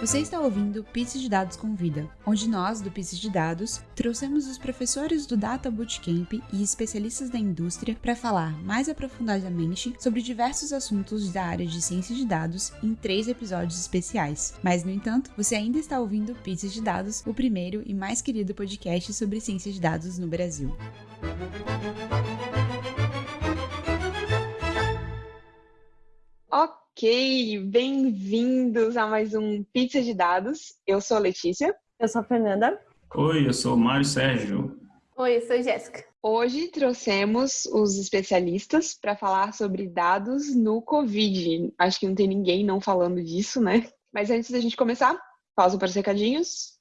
Você está ouvindo Pizza de Dados Convida, onde nós, do Pizza de Dados, trouxemos os professores do Data Bootcamp e especialistas da indústria para falar mais aprofundadamente sobre diversos assuntos da área de ciência de dados em três episódios especiais. Mas, no entanto, você ainda está ouvindo Pizza de Dados, o primeiro e mais querido podcast sobre ciência de dados no Brasil. Ok. Ok, bem-vindos a mais um Pizza de Dados. Eu sou a Letícia. Eu sou a Fernanda. Oi, eu sou o Mário Sérgio. Oi, eu sou a Jéssica. Hoje trouxemos os especialistas para falar sobre dados no Covid. Acho que não tem ninguém não falando disso, né? Mas antes da gente começar, pausa para os recadinhos.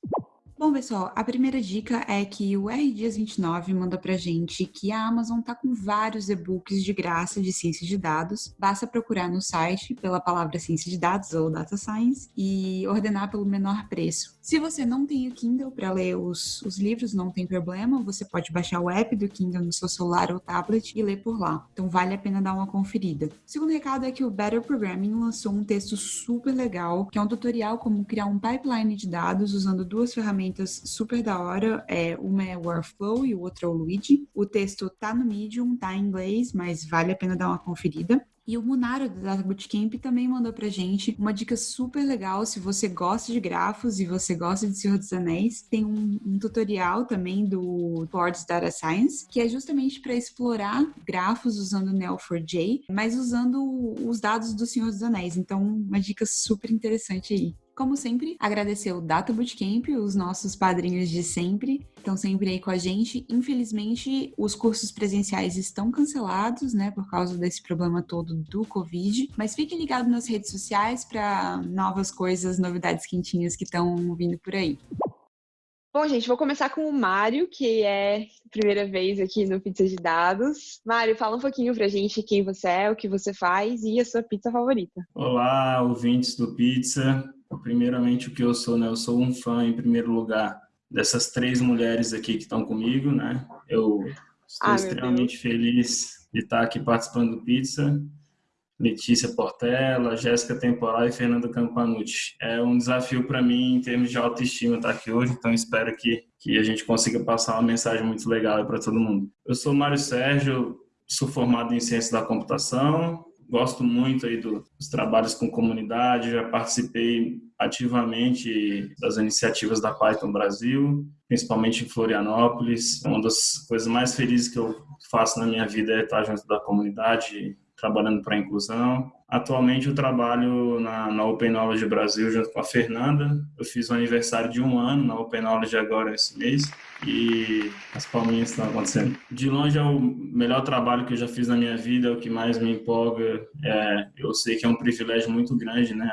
Bom, pessoal, a primeira dica é que o R Dias 29 manda pra gente que a Amazon tá com vários e-books de graça de ciência de dados. Basta procurar no site pela palavra ciência de dados ou data science e ordenar pelo menor preço. Se você não tem o Kindle para ler os, os livros, não tem problema, você pode baixar o app do Kindle no seu celular ou tablet e ler por lá. Então vale a pena dar uma conferida. O segundo recado é que o Better Programming lançou um texto super legal, que é um tutorial como criar um pipeline de dados usando duas ferramentas super da hora. É, uma é o Workflow e o outro é o Luigi. O texto tá no Medium, tá em inglês, mas vale a pena dar uma conferida. E o Munaro do Data Bootcamp também mandou pra gente uma dica super legal se você gosta de grafos e você gosta de Senhor dos Anéis. Tem um, um tutorial também do Boards Data Science, que é justamente para explorar grafos usando Neo4j, mas usando os dados do Senhor dos Anéis. Então, uma dica super interessante aí. Como sempre, agradecer o Data Bootcamp, os nossos padrinhos de sempre, estão sempre aí com a gente. Infelizmente, os cursos presenciais estão cancelados, né, por causa desse problema todo do Covid. Mas fiquem ligados nas redes sociais para novas coisas, novidades quentinhas que estão vindo por aí. Bom, gente, vou começar com o Mário, que é a primeira vez aqui no Pizza de Dados. Mário, fala um pouquinho pra gente quem você é, o que você faz e a sua pizza favorita. Olá, ouvintes do Pizza. Primeiramente, o que eu sou, né? Eu sou um fã, em primeiro lugar, dessas três mulheres aqui que estão comigo, né? Eu estou ah, extremamente feliz de estar aqui participando do Pizza. Letícia Portela, Jéssica Temporal e Fernanda Campanucci. É um desafio para mim em termos de autoestima estar aqui hoje, então espero que, que a gente consiga passar uma mensagem muito legal para todo mundo. Eu sou Mário Sérgio, sou formado em Ciência da Computação, gosto muito aí do, dos trabalhos com comunidade, já participei ativamente das iniciativas da Python Brasil, principalmente em Florianópolis. Uma das coisas mais felizes que eu faço na minha vida é estar junto da comunidade, trabalhando para a inclusão. Atualmente eu trabalho na, na Open Knowledge Brasil junto com a Fernanda. Eu fiz o aniversário de um ano na Open Knowledge agora esse mês e as palminhas estão acontecendo. De longe é o melhor trabalho que eu já fiz na minha vida, é o que mais me empolga. É, eu sei que é um privilégio muito grande, né?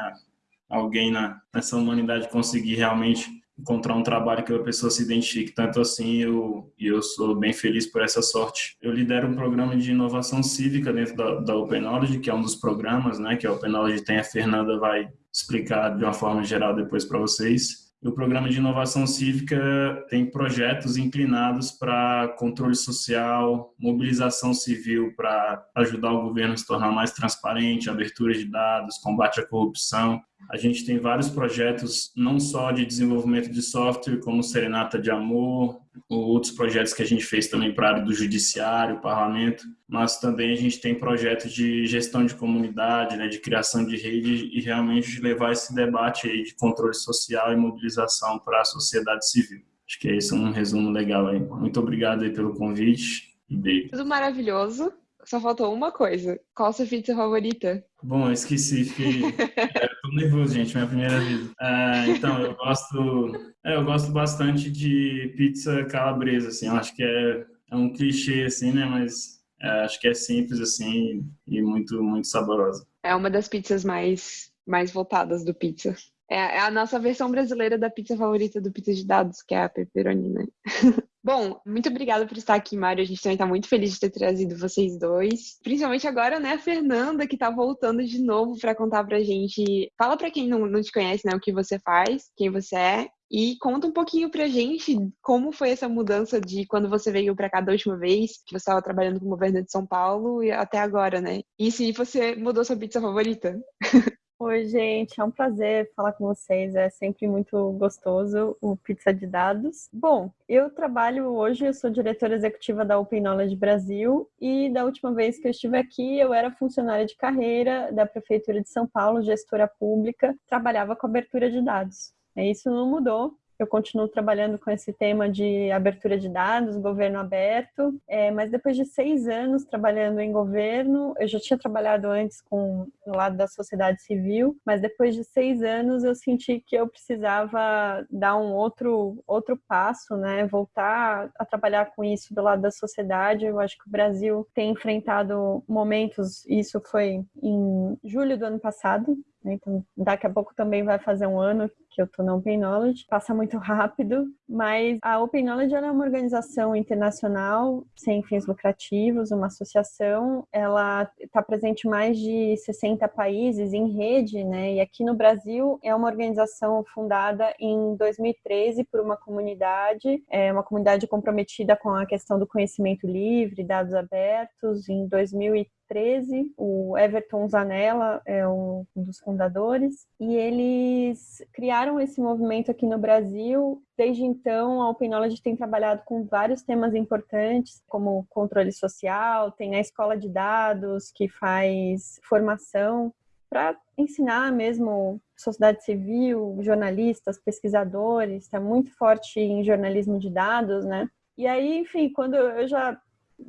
Alguém na, nessa humanidade conseguir realmente encontrar um trabalho que a pessoa se identifique tanto assim eu e eu sou bem feliz por essa sorte. Eu lidero um programa de inovação cívica dentro da, da Open Knowledge, que é um dos programas, né, que a Open Knowledge tem. A Fernanda vai explicar de uma forma geral depois para vocês. O programa de inovação cívica tem projetos inclinados para controle social, mobilização civil para ajudar o governo a se tornar mais transparente, abertura de dados, combate à corrupção. A gente tem vários projetos, não só de desenvolvimento de software, como Serenata de Amor, outros projetos que a gente fez também para a área do judiciário, parlamento, mas também a gente tem projetos de gestão de comunidade, né, de criação de rede e realmente de levar esse debate aí de controle social e mobilização para a sociedade civil. Acho que é isso um resumo legal aí. Muito obrigado aí pelo convite beijo. Tudo maravilhoso. Só faltou uma coisa. Qual a sua pizza favorita? Bom, eu esqueci. Fiquei... tô nervoso, gente. Minha primeira vez. É, então, eu gosto... É, eu gosto bastante de pizza calabresa, assim. Eu acho que é, é um clichê, assim, né? Mas é, acho que é simples, assim, e muito, muito saborosa. É uma das pizzas mais, mais voltadas do pizza. É, é a nossa versão brasileira da pizza favorita do Pizza de Dados, que é a pepperoni, né? Bom, muito obrigada por estar aqui, Mário. A gente também está muito feliz de ter trazido vocês dois. Principalmente agora, né, a Fernanda, que está voltando de novo para contar pra gente. Fala para quem não, não te conhece, né, o que você faz, quem você é. E conta um pouquinho pra gente como foi essa mudança de quando você veio para cá da última vez, que você estava trabalhando com o governo de São Paulo e até agora, né? E se você mudou sua pizza favorita? Oi, gente, é um prazer falar com vocês. É sempre muito gostoso o Pizza de Dados. Bom, eu trabalho hoje, eu sou diretora executiva da Open Knowledge Brasil e da última vez que eu estive aqui, eu era funcionária de carreira da Prefeitura de São Paulo, gestora pública, trabalhava com abertura de dados. Isso não mudou, eu continuo trabalhando com esse tema de abertura de dados, governo aberto, é, mas depois de seis anos trabalhando em governo, eu já tinha trabalhado antes com no lado da sociedade civil, mas depois de seis anos eu senti que eu precisava dar um outro outro passo, né? Voltar a trabalhar com isso do lado da sociedade. Eu acho que o Brasil tem enfrentado momentos, isso foi em julho do ano passado? Então, daqui a pouco também vai fazer um ano que eu estou na Open Knowledge. Passa muito rápido, mas a Open Knowledge é uma organização internacional sem fins lucrativos, uma associação. Ela está presente em mais de 60 países em rede, né? E aqui no Brasil é uma organização fundada em 2013 por uma comunidade, é uma comunidade comprometida com a questão do conhecimento livre, dados abertos. Em 2013 2013. O Everton Zanella é um dos fundadores e eles criaram esse movimento aqui no Brasil. Desde então, a Open Knowledge tem trabalhado com vários temas importantes, como controle social, tem a escola de dados que faz formação para ensinar mesmo sociedade civil, jornalistas, pesquisadores, está muito forte em jornalismo de dados, né? E aí, enfim, quando eu já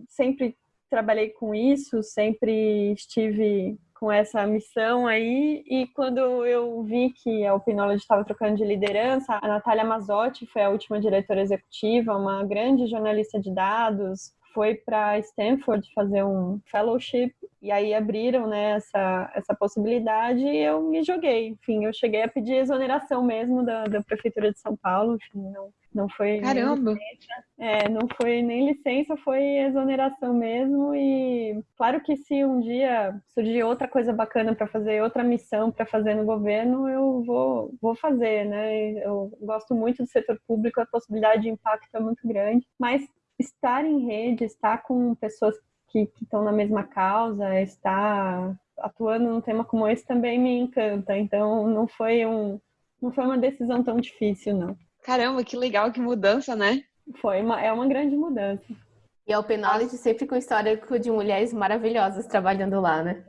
sempre trabalhei com isso, sempre estive com essa missão aí. E quando eu vi que a Opinologist estava trocando de liderança, a Natália Mazotti foi a última diretora executiva, uma grande jornalista de dados, foi para Stanford fazer um fellowship e aí abriram né, essa, essa possibilidade e eu me joguei. Enfim, eu cheguei a pedir exoneração mesmo da, da Prefeitura de São Paulo, enfim, não, não foi Caramba! É, não foi nem licença, foi exoneração mesmo. E claro que se um dia surgir outra coisa bacana para fazer, outra missão para fazer no governo, eu vou, vou fazer, né? Eu gosto muito do setor público, a possibilidade de impacto é muito grande, mas estar em rede, estar com pessoas que estão na mesma causa, estar atuando num tema como esse também me encanta. Então não foi um não foi uma decisão tão difícil, não. Caramba, que legal, que mudança, né? Foi uma, é uma grande mudança. E a Open Knowledge sempre com histórico de mulheres maravilhosas trabalhando lá, né?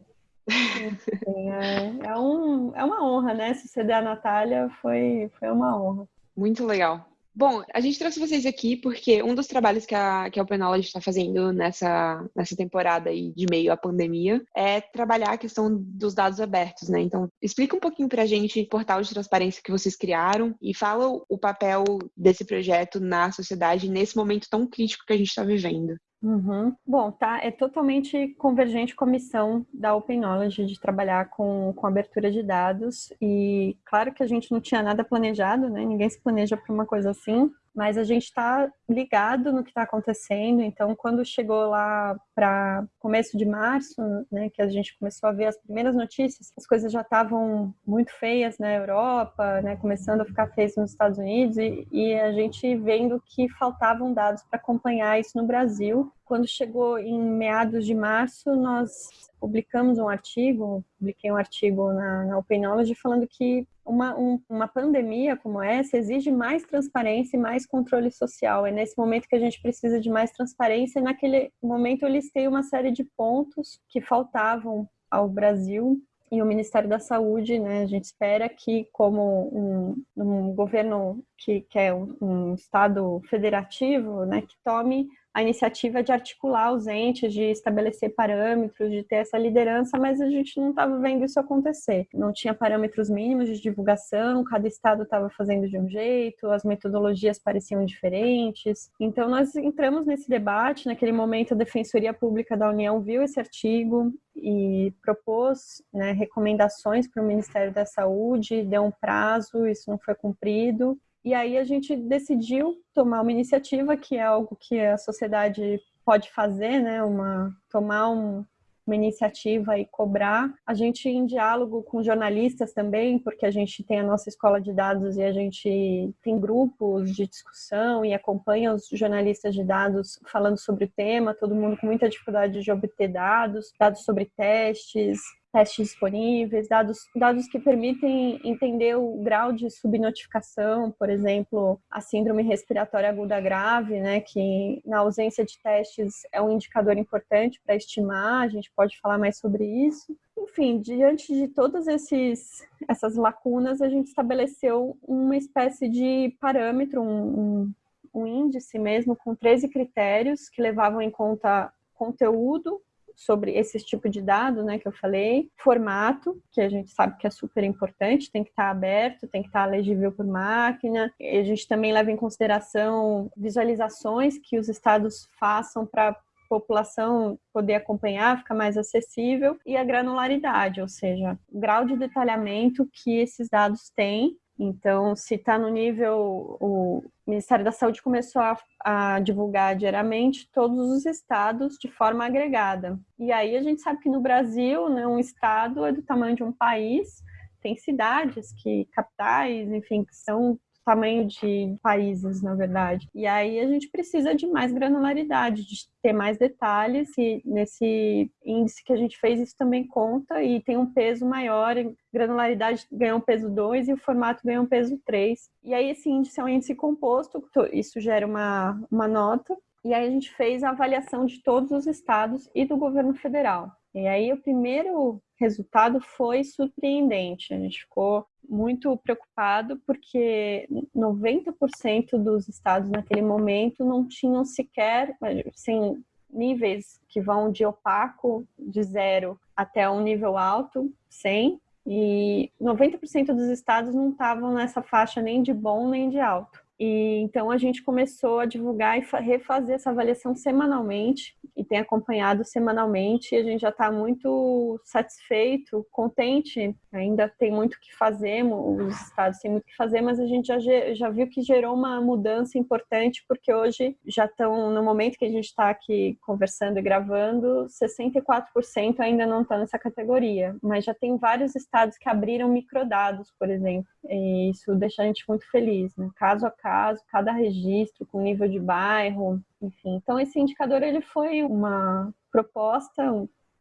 É, é, um, é uma honra, né? Suceder a Natália foi, foi uma honra. Muito legal. Bom, a gente trouxe vocês aqui porque um dos trabalhos que a, que a Open Knowledge está fazendo nessa, nessa temporada aí de meio à pandemia é trabalhar a questão dos dados abertos, né? Então, explica um pouquinho para a gente o portal de transparência que vocês criaram e fala o papel desse projeto na sociedade nesse momento tão crítico que a gente está vivendo. Uhum. Bom, tá, é totalmente convergente com a missão da Open Knowledge de trabalhar com, com abertura de dados e claro que a gente não tinha nada planejado, né? Ninguém se planeja para uma coisa assim, mas a gente está ligado no que está acontecendo. Então, quando chegou lá para começo de março, né, que a gente começou a ver as primeiras notícias, as coisas já estavam muito feias na Europa, né, começando a ficar feias nos Estados Unidos, e, e a gente vendo que faltavam dados para acompanhar isso no Brasil. Quando chegou em meados de março, nós publicamos um artigo, publiquei um artigo na, na Open Knowledge falando que uma, um, uma pandemia como essa exige mais transparência e mais controle social. É nesse momento que a gente precisa de mais transparência. E naquele momento eu listei uma série de pontos que faltavam ao Brasil e o Ministério da Saúde, né, a gente espera que, como um, um governo que, que é um, um, Estado federativo, né, que tome a iniciativa de articular os entes, de estabelecer parâmetros, de ter essa liderança, mas a gente não estava vendo isso acontecer. Não tinha parâmetros mínimos de divulgação, cada estado estava fazendo de um jeito, as metodologias pareciam diferentes. Então, nós entramos nesse debate. Naquele momento, a Defensoria Pública da União viu esse artigo e propôs né, recomendações para o Ministério da Saúde, deu um prazo, isso não foi cumprido. E aí a gente decidiu tomar uma iniciativa que é algo que a sociedade pode fazer, né? Uma tomar um, uma iniciativa e cobrar. A gente em diálogo com jornalistas também, porque a gente tem a nossa escola de dados e a gente tem grupos de discussão e acompanha os jornalistas de dados falando sobre o tema, todo mundo com muita dificuldade de obter dados, dados sobre testes, testes disponíveis, dados, dados que permitem entender o grau de subnotificação, por exemplo, a síndrome respiratória aguda grave, né, que na ausência de testes é um indicador importante para estimar, a gente pode falar mais sobre isso. Enfim, diante de todas esses, essas lacunas, a gente estabeleceu uma espécie de parâmetro, um, um, um índice mesmo, com 13 critérios que levavam em conta conteúdo, sobre esse tipo de dado, né, que eu falei, formato, que a gente sabe que é super importante, tem que estar aberto, tem que estar legível por máquina. E a gente também leva em consideração visualizações que os estados façam para população poder acompanhar, ficar mais acessível, e a granularidade, ou seja, o grau de detalhamento que esses dados têm então, se está no nível, o Ministério da Saúde começou a, a, divulgar diariamente todos os estados de forma agregada. E aí a gente sabe que no Brasil, né, um estado é do tamanho de um país, tem cidades que capitais, enfim, que são tamanho de países, na verdade. E aí a gente precisa de mais granularidade, de ter mais detalhes, e nesse índice que a gente fez, isso também conta e tem um peso maior. Granularidade ganha um peso 2 e o formato ganha um peso 3. E aí esse índice é um índice composto, isso gera uma, uma nota. E aí a gente fez a avaliação de todos os estados e do governo federal. E aí o primeiro resultado foi surpreendente. A gente ficou muito preocupado porque 90% dos estados naquele momento não tinham sequer, assim, níveis que vão de opaco, de zero, até um nível alto, 100, e 90% dos estados não estavam nessa faixa nem de bom nem de alto. E então a gente começou a divulgar e refazer essa avaliação semanalmente e tem acompanhado semanalmente. E a gente já está muito satisfeito, contente. Ainda tem muito o que fazer, os estados têm muito o que fazer, mas a gente já, já viu que gerou uma mudança importante, porque hoje já estão, no momento que a gente está aqui conversando e gravando, 64% ainda não estão nessa categoria, mas já tem vários estados que abriram microdados, por exemplo. E isso deixa a gente muito feliz, né? Caso a caso, cada registro com nível de bairro, enfim. Então esse indicador ele foi uma proposta,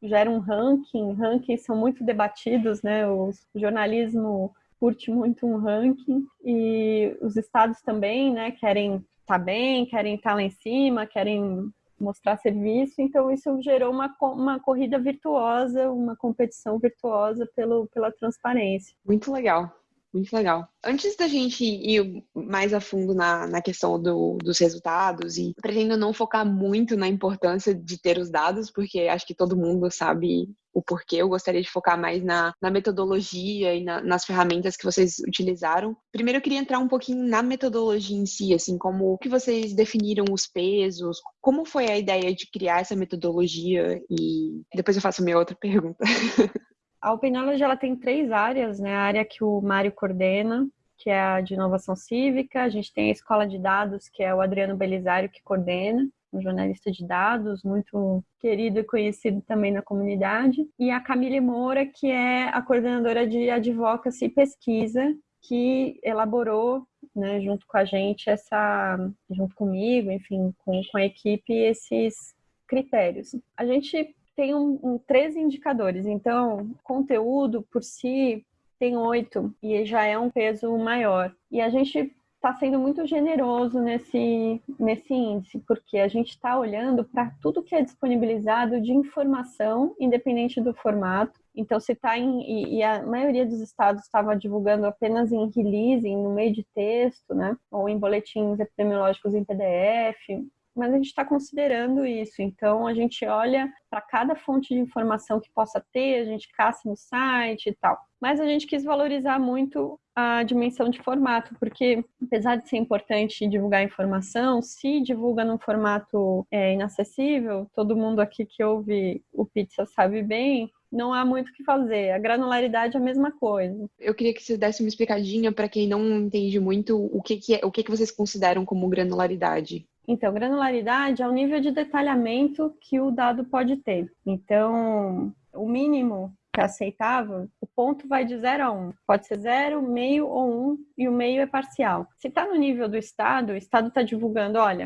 gera um ranking, rankings são muito debatidos, né? O jornalismo curte muito um ranking e os estados também, né, querem estar tá bem, querem estar tá lá em cima, querem mostrar serviço, então isso gerou uma, uma corrida virtuosa, uma competição virtuosa pelo, pela transparência. Muito legal. Muito legal. Antes da gente ir mais a fundo na, na questão do, dos resultados, e pretendo não focar muito na importância de ter os dados, porque acho que todo mundo sabe o porquê. Eu gostaria de focar mais na, na metodologia e na, nas ferramentas que vocês utilizaram. Primeiro, eu queria entrar um pouquinho na metodologia em si, assim, como que vocês definiram os pesos, como foi a ideia de criar essa metodologia, e depois eu faço minha outra pergunta. A Open Knowledge ela tem três áreas, né? A área que o Mário coordena, que é a de inovação cívica, a gente tem a escola de dados, que é o Adriano Belisário que coordena, um jornalista de dados, muito querido e conhecido também na comunidade, e a Camille Moura, que é a coordenadora de advocacy e pesquisa, que elaborou, né, junto com a gente, essa, junto comigo, enfim, com, com a equipe, esses critérios. A gente tem um, um, 13 indicadores, então conteúdo por si tem oito e já é um peso maior. E a gente está sendo muito generoso nesse, nesse índice, porque a gente está olhando para tudo que é disponibilizado de informação, independente do formato. Então, se está em. E, e, a maioria dos estados estava divulgando apenas em release, no meio de texto, né? Ou em boletins epidemiológicos em PDF mas a gente está considerando isso. Então, a gente olha para cada fonte de informação que possa ter, a gente caça no site e tal. Mas a gente quis valorizar muito a dimensão de formato, porque apesar de ser importante divulgar informação, se divulga num formato é, inacessível, todo mundo aqui que ouve o Pizza sabe bem, não há muito o que fazer. A granularidade é a mesma coisa. Eu queria que você desse uma explicadinha para quem não entende muito o que, que é, o que, que vocês consideram como granularidade. Então, granularidade é o nível de detalhamento que o dado pode ter. Então, o mínimo que é aceitável, o ponto vai de 0 a 1. Um. Pode ser 0, meio ou 1, um, e o meio é parcial. Se está no nível do Estado, o Estado está divulgando, olha,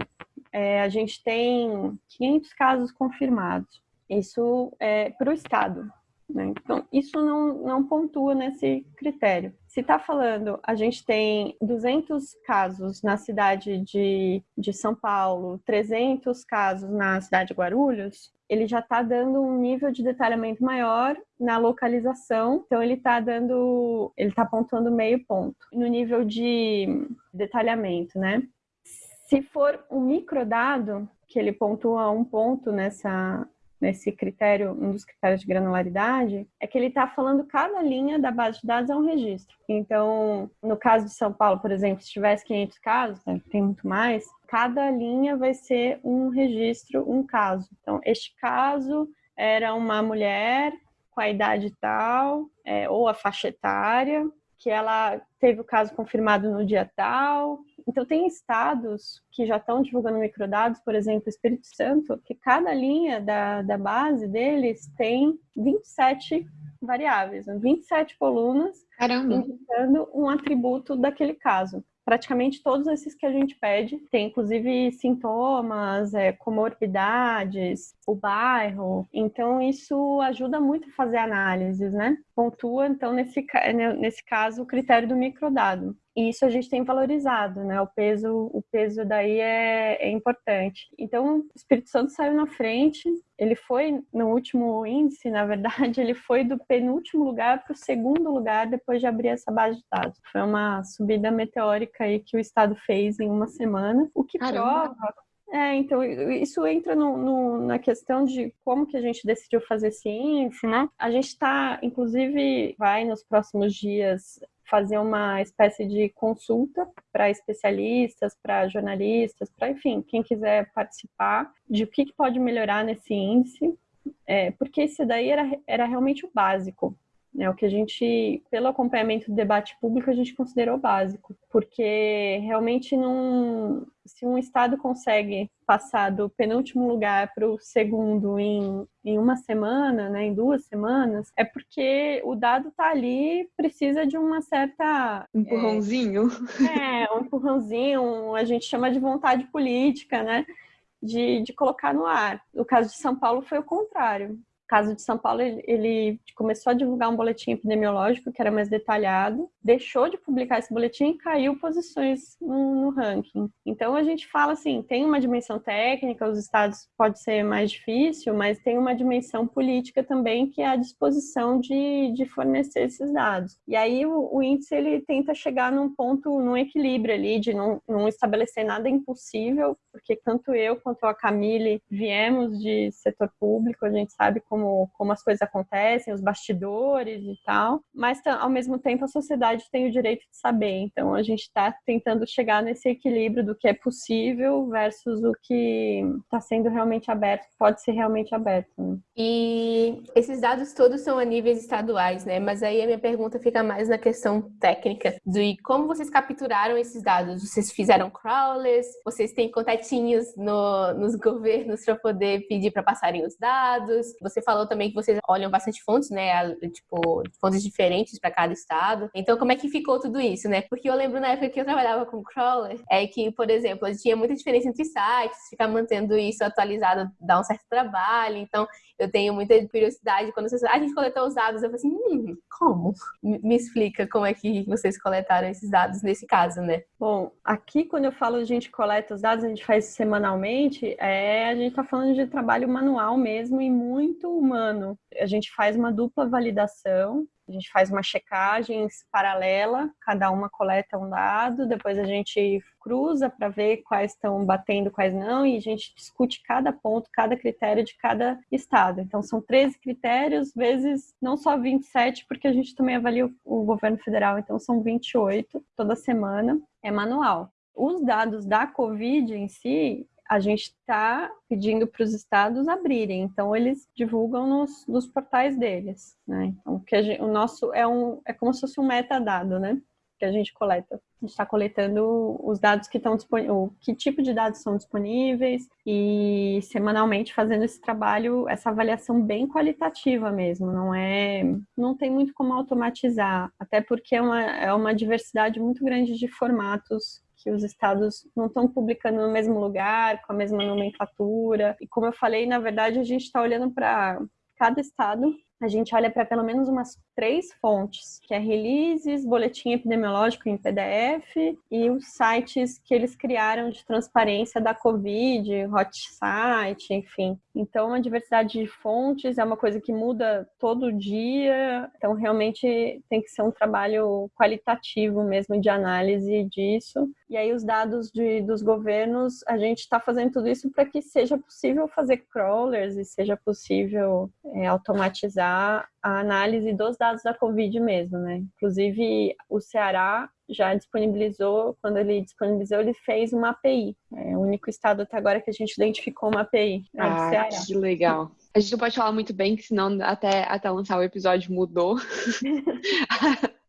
é, a gente tem 500 casos confirmados. Isso é para o Estado. Né? Então, isso não, não pontua nesse critério. Se está falando, a gente tem 200 casos na cidade de, de São Paulo, 300 casos na cidade de Guarulhos, ele já está dando um nível de detalhamento maior na localização, então ele está dando, ele está apontando meio ponto no nível de detalhamento, né? Se for um microdado, que ele pontua um ponto nessa nesse critério, um dos critérios de granularidade, é que ele está falando cada linha da base de dados é um registro. Então, no caso de São Paulo, por exemplo, se tivesse 500 casos, né, tem muito mais, cada linha vai ser um registro, um caso. Então, este caso era uma mulher com a idade tal, é, ou a faixa etária, que ela teve o caso confirmado no dia tal. Então, tem estados que já estão divulgando microdados, por exemplo, Espírito Santo, que cada linha da, da base deles tem 27 variáveis, 27 colunas, Caramba. indicando um atributo daquele caso praticamente todos esses que a gente pede. Tem inclusive sintomas, é, comorbidades, o bairro. Então, isso ajuda muito a fazer análises, né? Pontua, então, nesse, né, nesse caso, o critério do microdado. E isso a gente tem valorizado, né? O peso, o peso daí é, é importante. Então, o Espírito Santo saiu na frente. Ele foi no último índice, na verdade, ele foi do penúltimo lugar para o segundo lugar depois de abrir essa base de dados. Foi uma subida meteórica aí que o estado fez em uma semana, o que Caramba. prova é, então, isso entra no, no, na questão de como que a gente decidiu fazer índice, né? A gente está, inclusive, vai nos próximos dias fazer uma espécie de consulta para especialistas, para jornalistas, para, enfim, quem quiser participar de o que, que pode melhorar nesse índice, é, porque esse daí era, era realmente o básico. É o que a gente, pelo acompanhamento do debate público, a gente considerou básico, porque realmente não, se um estado consegue passar do penúltimo lugar para o segundo em, em uma semana, né, em duas semanas, é porque o dado está ali, precisa de uma certa empurrãozinho. É, é, um empurrãozinho, a gente chama de vontade política, né? De, de colocar no ar. No caso de São Paulo foi o contrário caso de São Paulo, ele, começou a divulgar um boletim epidemiológico que era mais detalhado, deixou de publicar esse boletim e caiu posições no, ranking. Então a gente fala assim, tem uma dimensão técnica, os estados pode ser mais difícil, mas tem uma dimensão política também que é a disposição de, de fornecer esses dados. E aí o, o, índice ele tenta chegar num ponto, num equilíbrio ali de não, não estabelecer nada impossível, porque tanto eu quanto a Camille viemos de setor público, a gente sabe como como, como as coisas acontecem, os bastidores e tal, mas ao mesmo tempo a sociedade tem o direito de saber. Então a gente está tentando chegar nesse equilíbrio do que é possível versus o que está sendo realmente aberto, pode ser realmente aberto. Né? E esses dados todos são a níveis estaduais, né? Mas aí a minha pergunta fica mais na questão técnica de como vocês capturaram esses dados. Vocês fizeram crawlers? Vocês têm contatinhos no, nos governos para poder pedir para passarem os dados? Você falou também que vocês olham bastante fontes, né? Tipo, fontes diferentes para cada estado. Então, como é que ficou tudo isso, né? Porque eu lembro na época que eu trabalhava com crawler, é que, por exemplo, tinha muita diferença entre sites, ficar mantendo isso atualizado dá um certo trabalho. Então, eu tenho muita curiosidade quando vocês. Ah, a gente coletou os dados, eu falei assim, hum, como? Me explica como é que vocês coletaram esses dados nesse caso, né? Bom, aqui quando eu falo a gente coleta os dados, a gente faz semanalmente, é, a gente está falando de trabalho manual mesmo e muito humano. A gente faz uma dupla validação a gente faz uma checagem paralela, cada uma coleta um dado, depois a gente cruza para ver quais estão batendo, quais não, e a gente discute cada ponto, cada critério de cada estado. Então, são 13 critérios, vezes não só 27, porque a gente também avalia o governo federal, então são 28 toda semana, é manual. Os dados da Covid em si, a gente está pedindo para os estados abrirem, então eles divulgam nos, nos portais deles, né? Então, que gente, o nosso é um é como se fosse um metadado, né? Que a gente coleta. A gente está coletando os dados que estão disponíveis, que tipo de dados são disponíveis e semanalmente fazendo esse trabalho, essa avaliação bem qualitativa mesmo. Não é, não tem muito como automatizar, até porque é uma, é uma diversidade muito grande de formatos que os estados não estão publicando no mesmo lugar, com a mesma nomenclatura. E como eu falei, na verdade, a gente está olhando para cada estado a gente olha para pelo menos umas três fontes, que é releases, boletim epidemiológico em PDF e os sites que eles criaram de transparência da Covid, hot site, enfim. Então, a diversidade de fontes é uma coisa que muda todo dia, então realmente tem que ser um trabalho qualitativo mesmo de análise disso. E aí, os dados de, dos governos, a gente está fazendo tudo isso para que seja possível fazer crawlers e seja possível é, automatizar a análise dos dados da Covid mesmo, né? Inclusive, o Ceará já disponibilizou, quando ele disponibilizou, ele fez uma API. É o único estado até agora que a gente identificou uma API. É ah, que legal. A gente não pode falar muito bem, que senão até, até lançar o episódio mudou.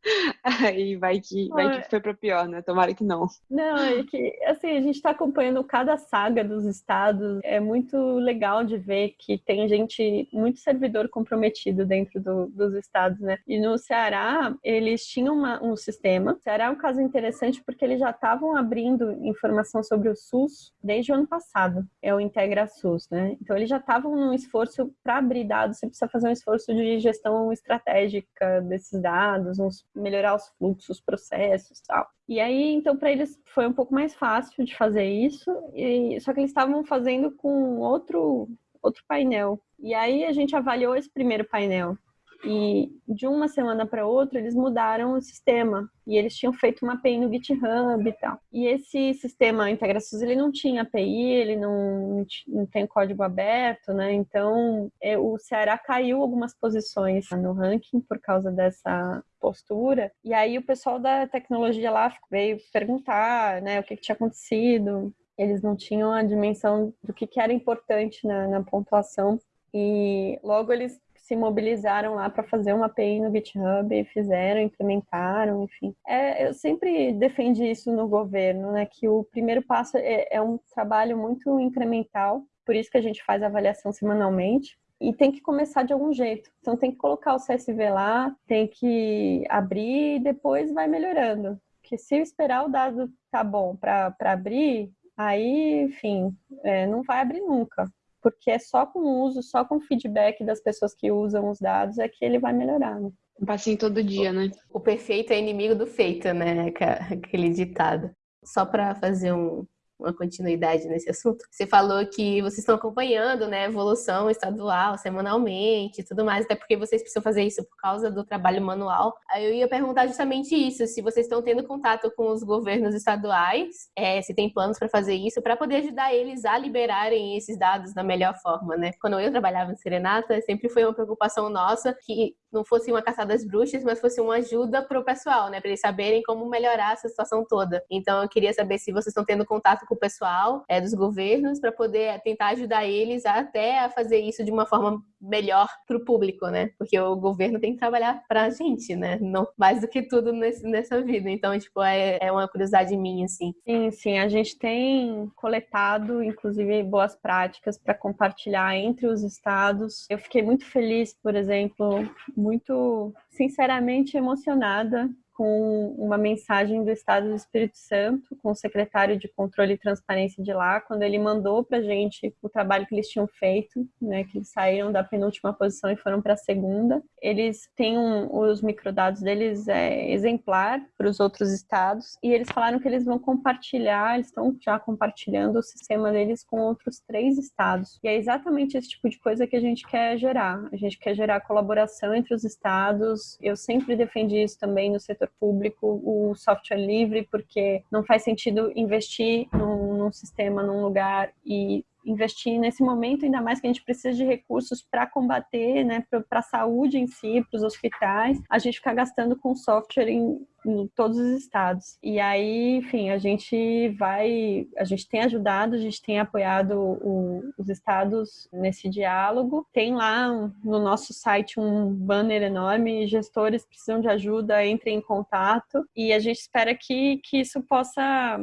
Aí vai que, vai que foi para pior, né? Tomara que não. Não, é que assim, a gente está acompanhando cada saga dos estados. É muito legal de ver que tem gente, muito servidor comprometido dentro do, dos estados, né? E no Ceará, eles tinham uma, um sistema. O Ceará é um caso interessante porque eles já estavam abrindo informação sobre o SUS desde o ano passado. É o Integra SUS, né? Então eles já estavam num esforço para abrir dados. Você precisa fazer um esforço de gestão estratégica desses dados, uns melhorar os fluxos, processos tal. E aí, então, para eles foi um pouco mais fácil de fazer isso, e, só que eles estavam fazendo com outro, outro painel. E aí a gente avaliou esse primeiro painel. E de uma semana para outra, eles mudaram o sistema. E eles tinham feito uma API no GitHub e tal. E esse sistema integrações, ele não tinha API, ele não, não tem código aberto, né? Então, é, o Ceará caiu algumas posições no ranking por causa dessa postura. E aí o pessoal da tecnologia lá veio perguntar, né, o que, que tinha acontecido. Eles não tinham a dimensão do que, que era importante na, na pontuação e logo eles se mobilizaram lá para fazer uma API no GitHub, fizeram, implementaram, enfim. É, eu sempre defendi isso no governo, né, que o primeiro passo é, é um trabalho muito incremental, por isso que a gente faz a avaliação semanalmente, e tem que começar de algum jeito. Então tem que colocar o CSV lá, tem que abrir e depois vai melhorando. Porque se esperar o dado tá bom para abrir, aí, enfim, é, não vai abrir nunca porque é só com o uso, só com o feedback das pessoas que usam os dados é que ele vai melhorar. Né? Um passinho todo dia, né? O perfeito é inimigo do feito, né? Aquele ditado. Só para fazer um, uma continuidade nesse assunto. Você falou que vocês estão acompanhando, né, evolução estadual semanalmente e tudo mais, até porque vocês precisam fazer isso por causa do trabalho manual. Aí eu ia perguntar justamente isso, se vocês estão tendo contato com os governos estaduais, é, se tem planos para fazer isso, para poder ajudar eles a liberarem esses dados da melhor forma, né? Quando eu trabalhava em Serenata, sempre foi uma preocupação nossa que não fosse uma caçada às bruxas, mas fosse uma ajuda para o pessoal, né, para eles saberem como melhorar essa situação toda. Então eu queria saber se vocês estão tendo contato com o pessoal é, dos governos para poder tentar ajudar eles até a fazer isso de uma forma melhor para o público, né? Porque o governo tem que trabalhar para a gente, né? Não mais do que tudo nesse, nessa vida. Então, tipo, é, é uma curiosidade minha, assim. Sim, sim. A gente tem coletado, inclusive, boas práticas para compartilhar entre os estados. Eu fiquei muito feliz, por exemplo, muito sinceramente emocionada com uma mensagem do Estado do Espírito Santo, com o secretário de Controle e Transparência de lá, quando ele mandou para a gente o trabalho que eles tinham feito, né, que eles saíram da penúltima posição e foram para a segunda. Eles têm um, os microdados deles é, exemplar para os outros estados e eles falaram que eles vão compartilhar, eles estão já compartilhando o sistema deles com outros três estados. E é exatamente esse tipo de coisa que a gente quer gerar. A gente quer gerar colaboração entre os estados. Eu sempre defendi isso também no setor setor público o software livre, porque não faz sentido investir num, num sistema, num lugar e investir nesse momento, ainda mais que a gente precisa de recursos para combater, né, para a saúde em si, para os hospitais, a gente ficar gastando com software em, em, todos os estados. E aí, enfim, a gente vai, a gente tem ajudado, a gente tem apoiado o, os estados nesse diálogo. Tem lá no nosso site um banner enorme, gestores precisam de ajuda, entrem em contato, e a gente espera que, que isso possa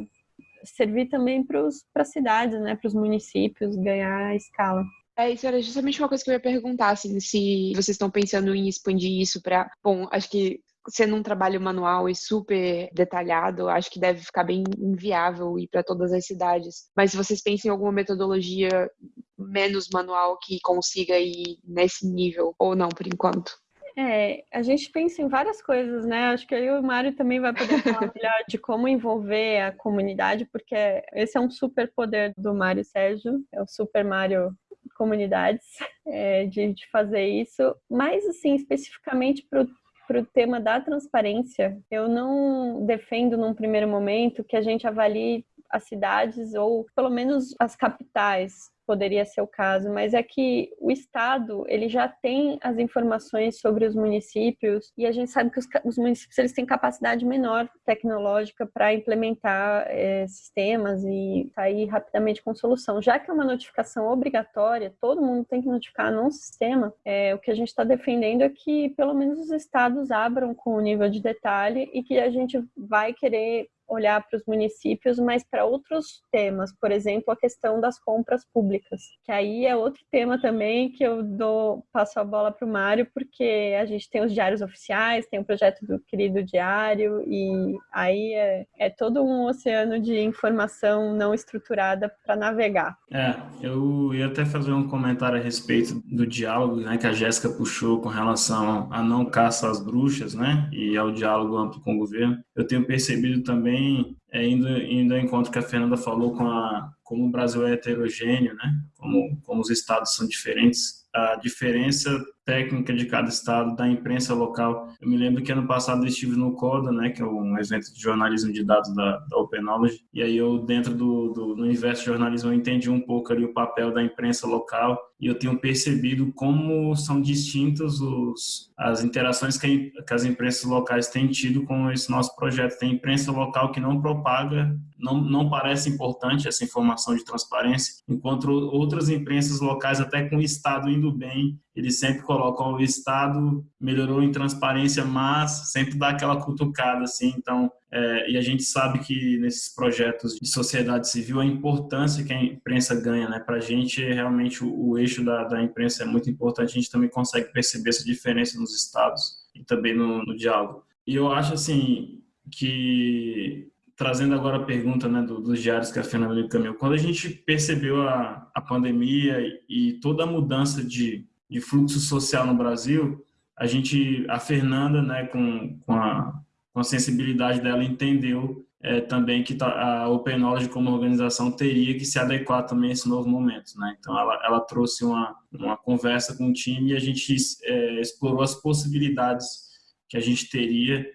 servir também para as cidades, né, para os municípios ganhar escala. É, isso era justamente uma coisa que eu ia perguntar, assim, se vocês estão pensando em expandir isso para, bom, acho que sendo um trabalho manual e super detalhado, acho que deve ficar bem inviável ir para todas as cidades. Mas se vocês pensam em alguma metodologia menos manual que consiga ir nesse nível, ou não, por enquanto? É, a gente pensa em várias coisas, né? Acho que aí o Mário também vai poder falar melhor de como envolver a comunidade, porque esse é um super poder do Mário Sérgio, é o Super Mário Comunidades, é, de, de fazer isso. Mas, assim, especificamente para o tema da transparência, eu não defendo num primeiro momento que a gente avalie as cidades ou pelo menos as capitais poderia ser o caso, mas é que o Estado ele já tem as informações sobre os municípios e a gente sabe que os, os municípios eles têm capacidade menor tecnológica para implementar é, sistemas e sair rapidamente com solução. Já que é uma notificação obrigatória, todo mundo tem que notificar num sistema. É, o que a gente está defendendo é que pelo menos os estados abram com o nível de detalhe e que a gente vai querer olhar para os municípios, mas para outros temas, por exemplo, a questão das compras públicas, que aí é outro tema também que eu dou passo a bola para o Mário, porque a gente tem os diários oficiais, tem o projeto do querido diário, e aí é, é todo um oceano de informação não estruturada para navegar. É, eu ia até fazer um comentário a respeito do diálogo né, que a Jéssica puxou com relação a não caça às bruxas, né, e ao diálogo amplo com o governo. Eu tenho percebido também também, é, indo, indo ao encontro que a Fernanda falou com a, como o Brasil é heterogêneo, né? como, como os estados são diferentes, a diferença técnica de cada estado, da imprensa local. Eu me lembro que ano passado eu estive no CODA, né, que é um evento de jornalismo de dados da, da Open Knowledge, e aí eu, dentro do, do universo de jornalismo, eu entendi um pouco ali o papel da imprensa local, e eu tenho percebido como são distintas os, as interações que, que as imprensas locais têm tido com esse nosso projeto. Tem imprensa local que não propaga, não, não parece importante essa informação de transparência, enquanto outras imprensas locais, até com o Estado indo bem, eles sempre colocam o Estado melhorou em transparência, mas sempre dá aquela cutucada, assim. Então, é, e a gente sabe que nesses projetos de sociedade civil a importância que a imprensa ganha, né? Para a gente, realmente, o, o eixo da, da, imprensa é muito importante. A gente também consegue perceber essa diferença nos estados e também no, no diálogo. E eu acho, assim, que trazendo agora a pergunta né, do, dos diários que a Fernanda me encaminhou, quando a gente percebeu a, a pandemia e toda a mudança de, de fluxo social no Brasil, a gente, a Fernanda, né, com, com, a, com a sensibilidade dela, entendeu é, também que tá, a Open Knowledge como organização teria que se adequar também a esse novo momento, né? Então ela, ela trouxe uma, uma conversa com o time e a gente é, explorou as possibilidades que a gente teria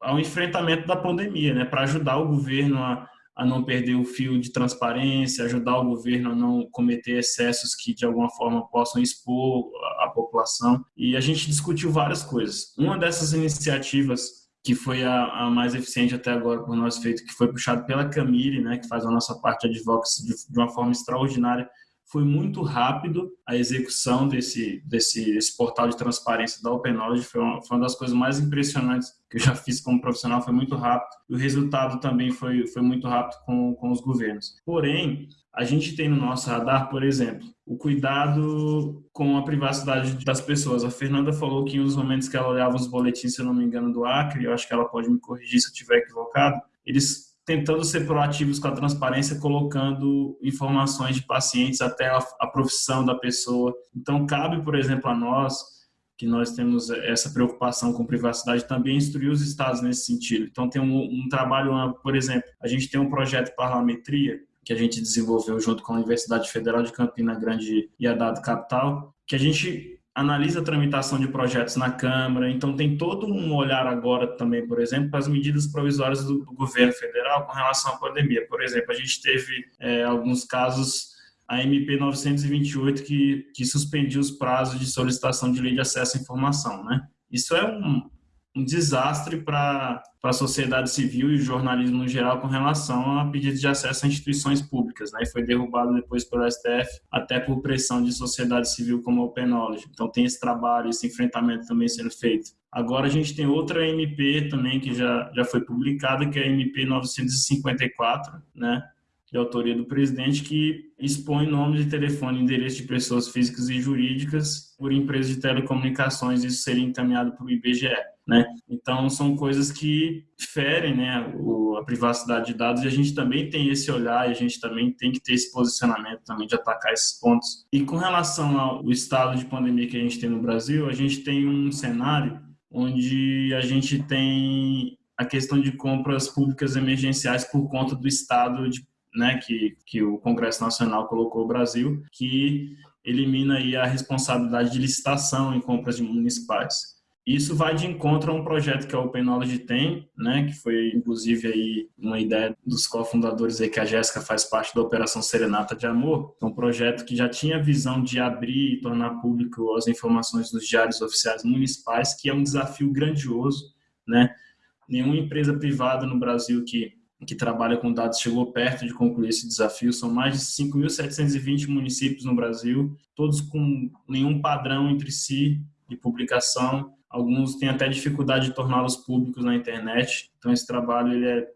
ao enfrentamento da pandemia, né? Para ajudar o governo a, a não perder o fio de transparência, ajudar o governo a não cometer excessos que de alguma forma possam expor a, população. E a gente discutiu várias coisas. Uma dessas iniciativas que foi a, a, mais eficiente até agora por nós feito, que foi puxado pela Camille, né, que faz a nossa parte de advocacy de, de uma forma extraordinária, foi muito rápido a execução desse, desse, desse portal de transparência da Open Knowledge. Foi uma, foi uma, das coisas mais impressionantes que eu já fiz como profissional, foi muito rápido. O resultado também foi, foi muito rápido com, com os governos. Porém, a gente tem no nosso radar, por exemplo, o cuidado com a privacidade das pessoas. A Fernanda falou que em uns momentos que ela olhava os boletins, se eu não me engano, do Acre, eu acho que ela pode me corrigir se eu estiver equivocado, eles tentando ser proativos com a transparência, colocando informações de pacientes até a, a, profissão da pessoa. Então, cabe, por exemplo, a nós, que nós temos essa preocupação com privacidade, também instruir os estados nesse sentido. Então, tem um, um trabalho, por exemplo, a gente tem um projeto Parlametria, que a gente desenvolveu junto com a Universidade Federal de Campina Grande e a Dado Capital, que a gente analisa a tramitação de projetos na Câmara, então tem todo um olhar agora também, por exemplo, para as medidas provisórias do, governo federal com relação à pandemia. Por exemplo, a gente teve é, alguns casos, a MP 928, que, que suspendiu os prazos de solicitação de lei de acesso à informação, né? Isso é um, um desastre para a sociedade civil e o jornalismo no geral com relação a pedidos de acesso a instituições públicas. Né? E foi derrubado depois pelo STF, até por pressão de sociedade civil como a Open Knowledge. Então tem esse trabalho, esse enfrentamento também sendo feito. Agora a gente tem outra MP também que já, já foi publicada, que é a MP 954, né? de autoria do presidente, que expõe nome de telefone e endereço de pessoas físicas e jurídicas por empresas de telecomunicações, isso seria encaminhado para o IBGE. Né? Então são coisas que ferem, né, a privacidade de dados e a gente também tem esse olhar e a gente também tem que ter esse posicionamento também de atacar esses pontos. E com relação ao estado de pandemia que a gente tem no Brasil, a gente tem um cenário onde a gente tem a questão de compras públicas emergenciais por conta do estado de, né, que, que o Congresso Nacional colocou o Brasil, que elimina aí a responsabilidade de licitação em compras municipais. Isso vai de encontro a um projeto que a Open Knowledge tem, né, que foi inclusive aí uma ideia dos cofundadores aí que a Jéssica faz parte da Operação Serenata de Amor, é um projeto que já tinha a visão de abrir e tornar público as informações dos diários oficiais municipais, que é um desafio grandioso, né? Nenhuma empresa privada no Brasil que que trabalha com dados chegou perto de concluir esse desafio. São mais de 5.720 municípios no Brasil, todos com nenhum padrão entre si de publicação Alguns têm até dificuldade de torná-los públicos na internet. Então, esse trabalho ele é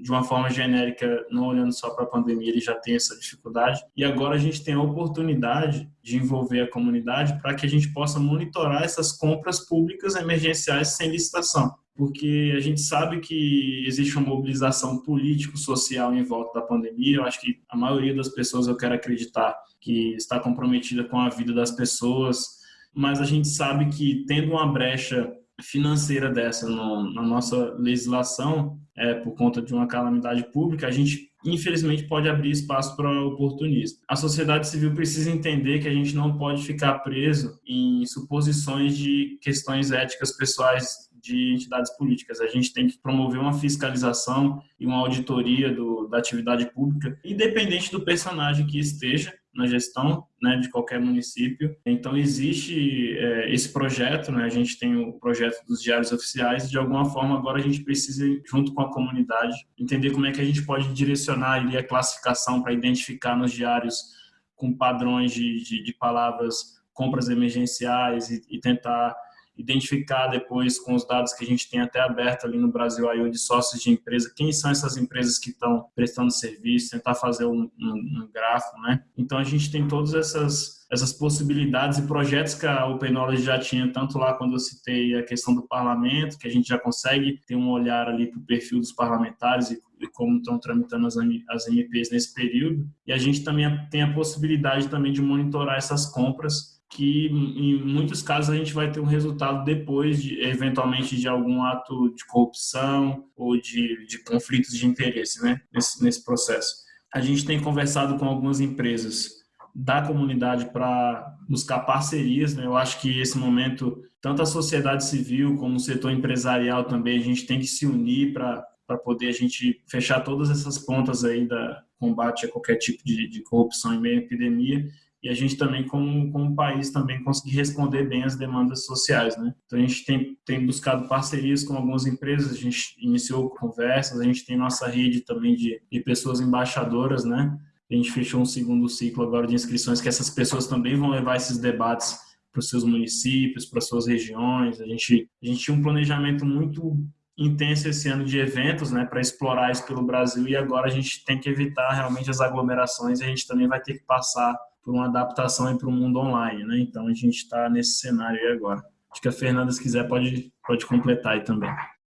de uma forma genérica, não olhando só para a pandemia, ele já tem essa dificuldade. E agora a gente tem a oportunidade de envolver a comunidade para que a gente possa monitorar essas compras públicas emergenciais sem licitação. Porque a gente sabe que existe uma mobilização político-social em volta da pandemia. Eu acho que a maioria das pessoas, eu quero acreditar, que está comprometida com a vida das pessoas, mas a gente sabe que tendo uma brecha financeira dessa no, na nossa legislação, é, por conta de uma calamidade pública, a gente infelizmente pode abrir espaço para oportunismo. A sociedade civil precisa entender que a gente não pode ficar preso em suposições de questões éticas pessoais de entidades políticas. A gente tem que promover uma fiscalização e uma auditoria do, da atividade pública, independente do personagem que esteja, na gestão né, de qualquer município. Então, existe é, esse projeto, né, a gente tem o projeto dos diários oficiais, e de alguma forma agora a gente precisa, junto com a comunidade, entender como é que a gente pode direcionar ali a classificação para identificar nos diários com padrões de, de, de palavras compras emergenciais e, e tentar identificar depois com os dados que a gente tem até aberto ali no Brasil aí de sócios de empresa, quem são essas empresas que estão prestando serviço, tentar fazer um, um, um gráfico, né? Então a gente tem todas essas essas possibilidades e projetos que a Open Knowledge já tinha, tanto lá quando eu citei a questão do parlamento, que a gente já consegue ter um olhar ali para o perfil dos parlamentares e, e como estão tramitando as, as MPs nesse período. E a gente também tem a possibilidade também de monitorar essas compras que em muitos casos a gente vai ter um resultado depois, de, eventualmente, de algum ato de corrupção ou de, de conflitos de interesse né, nesse, nesse processo. A gente tem conversado com algumas empresas da comunidade para buscar parcerias. Né? Eu acho que esse momento, tanto a sociedade civil como o setor empresarial também, a gente tem que se unir para para poder a gente fechar todas essas pontas aí da combate a qualquer tipo de, de corrupção em meio à epidemia e a gente também, como, como país, também conseguir responder bem as demandas sociais, né? Então, a gente tem, tem buscado parcerias com algumas empresas, a gente iniciou conversas, a gente tem nossa rede também de, de pessoas embaixadoras, né? A gente fechou um segundo ciclo agora de inscrições, que essas pessoas também vão levar esses debates para os seus municípios, para as suas regiões. A gente, a gente tinha um planejamento muito intenso esse ano de eventos, né, para explorar isso pelo Brasil e agora a gente tem que evitar realmente as aglomerações e a gente também vai ter que passar por uma adaptação para o mundo online, né? Então a gente está nesse cenário aí agora. Acho que a Fernanda, se quiser, pode, pode completar aí também.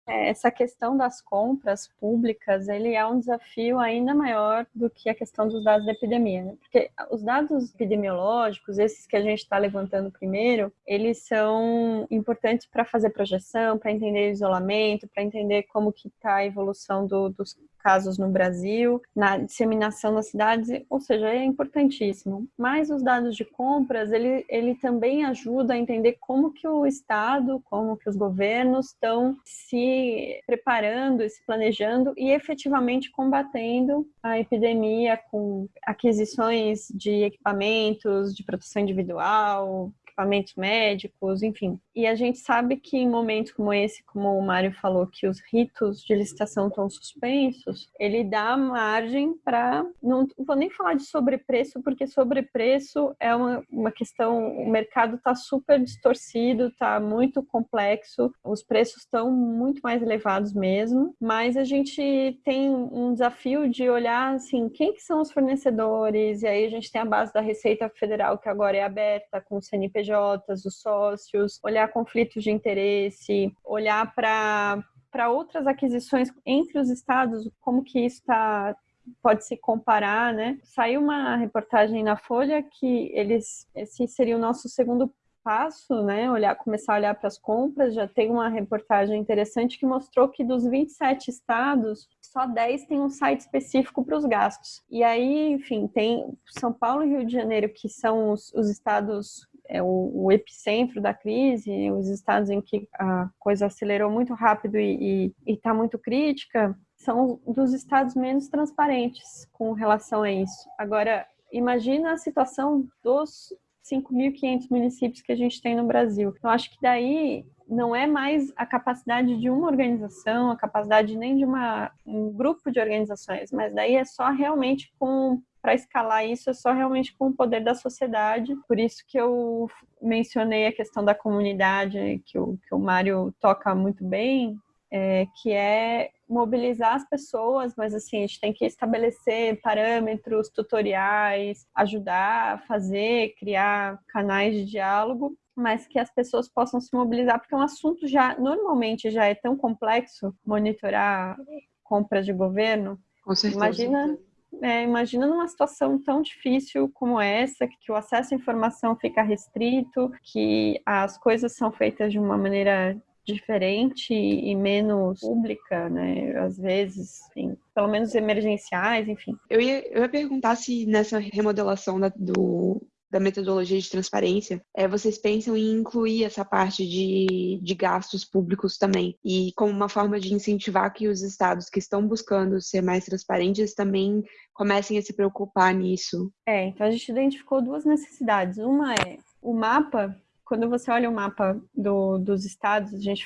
É, essa questão das compras públicas, ele é um desafio ainda maior do que a questão dos dados da epidemia, né? porque os dados epidemiológicos, esses que a gente está levantando primeiro, eles são importantes para fazer projeção, para entender isolamento, para entender como que está a evolução do, dos casos no Brasil, na disseminação nas cidades, ou seja, é importantíssimo. Mas os dados de compras, ele, ele também ajuda a entender como que o Estado, como que os governos estão se preparando, se planejando e efetivamente combatendo a epidemia com aquisições de equipamentos de proteção individual, equipamentos médicos, enfim. E a gente sabe que em momentos como esse, como o Mário falou, que os ritos de licitação estão suspensos, ele dá margem para. Não vou nem falar de sobrepreço, porque sobrepreço é uma, uma questão. O mercado está super distorcido, está muito complexo, os preços estão muito mais elevados mesmo, mas a gente tem um desafio de olhar assim, quem que são os fornecedores, e aí a gente tem a base da Receita Federal, que agora é aberta com o CNPJ CNPJs, os sócios, olhar conflitos de interesse, olhar para para outras aquisições entre os estados, como que isso está pode se comparar, né? Saiu uma reportagem na Folha que eles esse seria o nosso segundo passo, né? Olhar, começar a olhar para as compras. Já tem uma reportagem interessante que mostrou que dos 27 estados, só 10 tem um site específico para os gastos. E aí, enfim, tem São Paulo e Rio de Janeiro, que são os, os estados é o, o, epicentro da crise, os estados em que a coisa acelerou muito rápido e está muito crítica, são dos estados menos transparentes com relação a isso. Agora, imagina a situação dos 5.500 municípios que a gente tem no Brasil. Eu acho que daí não é mais a capacidade de uma organização, a capacidade nem de uma, um grupo de organizações, mas daí é só realmente com para escalar isso é só realmente com o poder da sociedade. Por isso que eu mencionei a questão da comunidade, que o, que o Mário toca muito bem, é, que é mobilizar as pessoas, mas assim, a gente tem que estabelecer parâmetros, tutoriais, ajudar fazer, criar canais de diálogo, mas que as pessoas possam se mobilizar, porque é um assunto já, normalmente, já é tão complexo monitorar compras de governo. Com certeza. Imagina, é, imagina numa situação tão difícil como essa, que o acesso à informação fica restrito, que as coisas são feitas de uma maneira diferente e menos pública, né? Às vezes, enfim, pelo menos emergenciais, enfim. Eu ia, eu ia perguntar se nessa remodelação da, do, da metodologia de transparência, é, vocês pensam em incluir essa parte de, de gastos públicos também, e como uma forma de incentivar que os estados que estão buscando ser mais transparentes também comecem a se preocupar nisso? É, então a gente identificou duas necessidades. Uma é o mapa quando você olha o mapa do, dos estados, a gente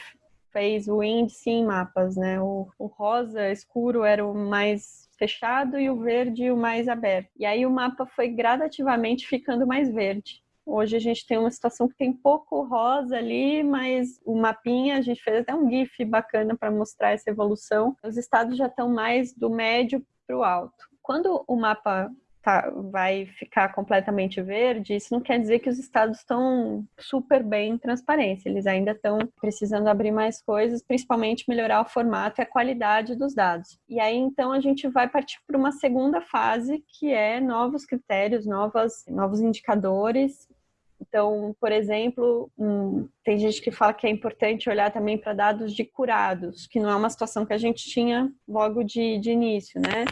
fez o índice em mapas, né? O, o rosa escuro era o mais fechado e o verde o mais aberto. E aí o mapa foi gradativamente ficando mais verde. Hoje a gente tem uma situação que tem pouco rosa ali, mas o mapinha, a gente fez até um GIF bacana para mostrar essa evolução. Os estados já estão mais do médio para o alto. Quando o mapa tá, vai ficar completamente verde, isso não quer dizer que os estados estão super bem em transparência. Eles ainda estão precisando abrir mais coisas, principalmente melhorar o formato e a qualidade dos dados. E aí, então, a gente vai partir para uma segunda fase, que é novos critérios, novas, novos indicadores então, por exemplo, um, tem gente que fala que é importante olhar também para dados de curados, que não é uma situação que a gente tinha logo de, de início, né?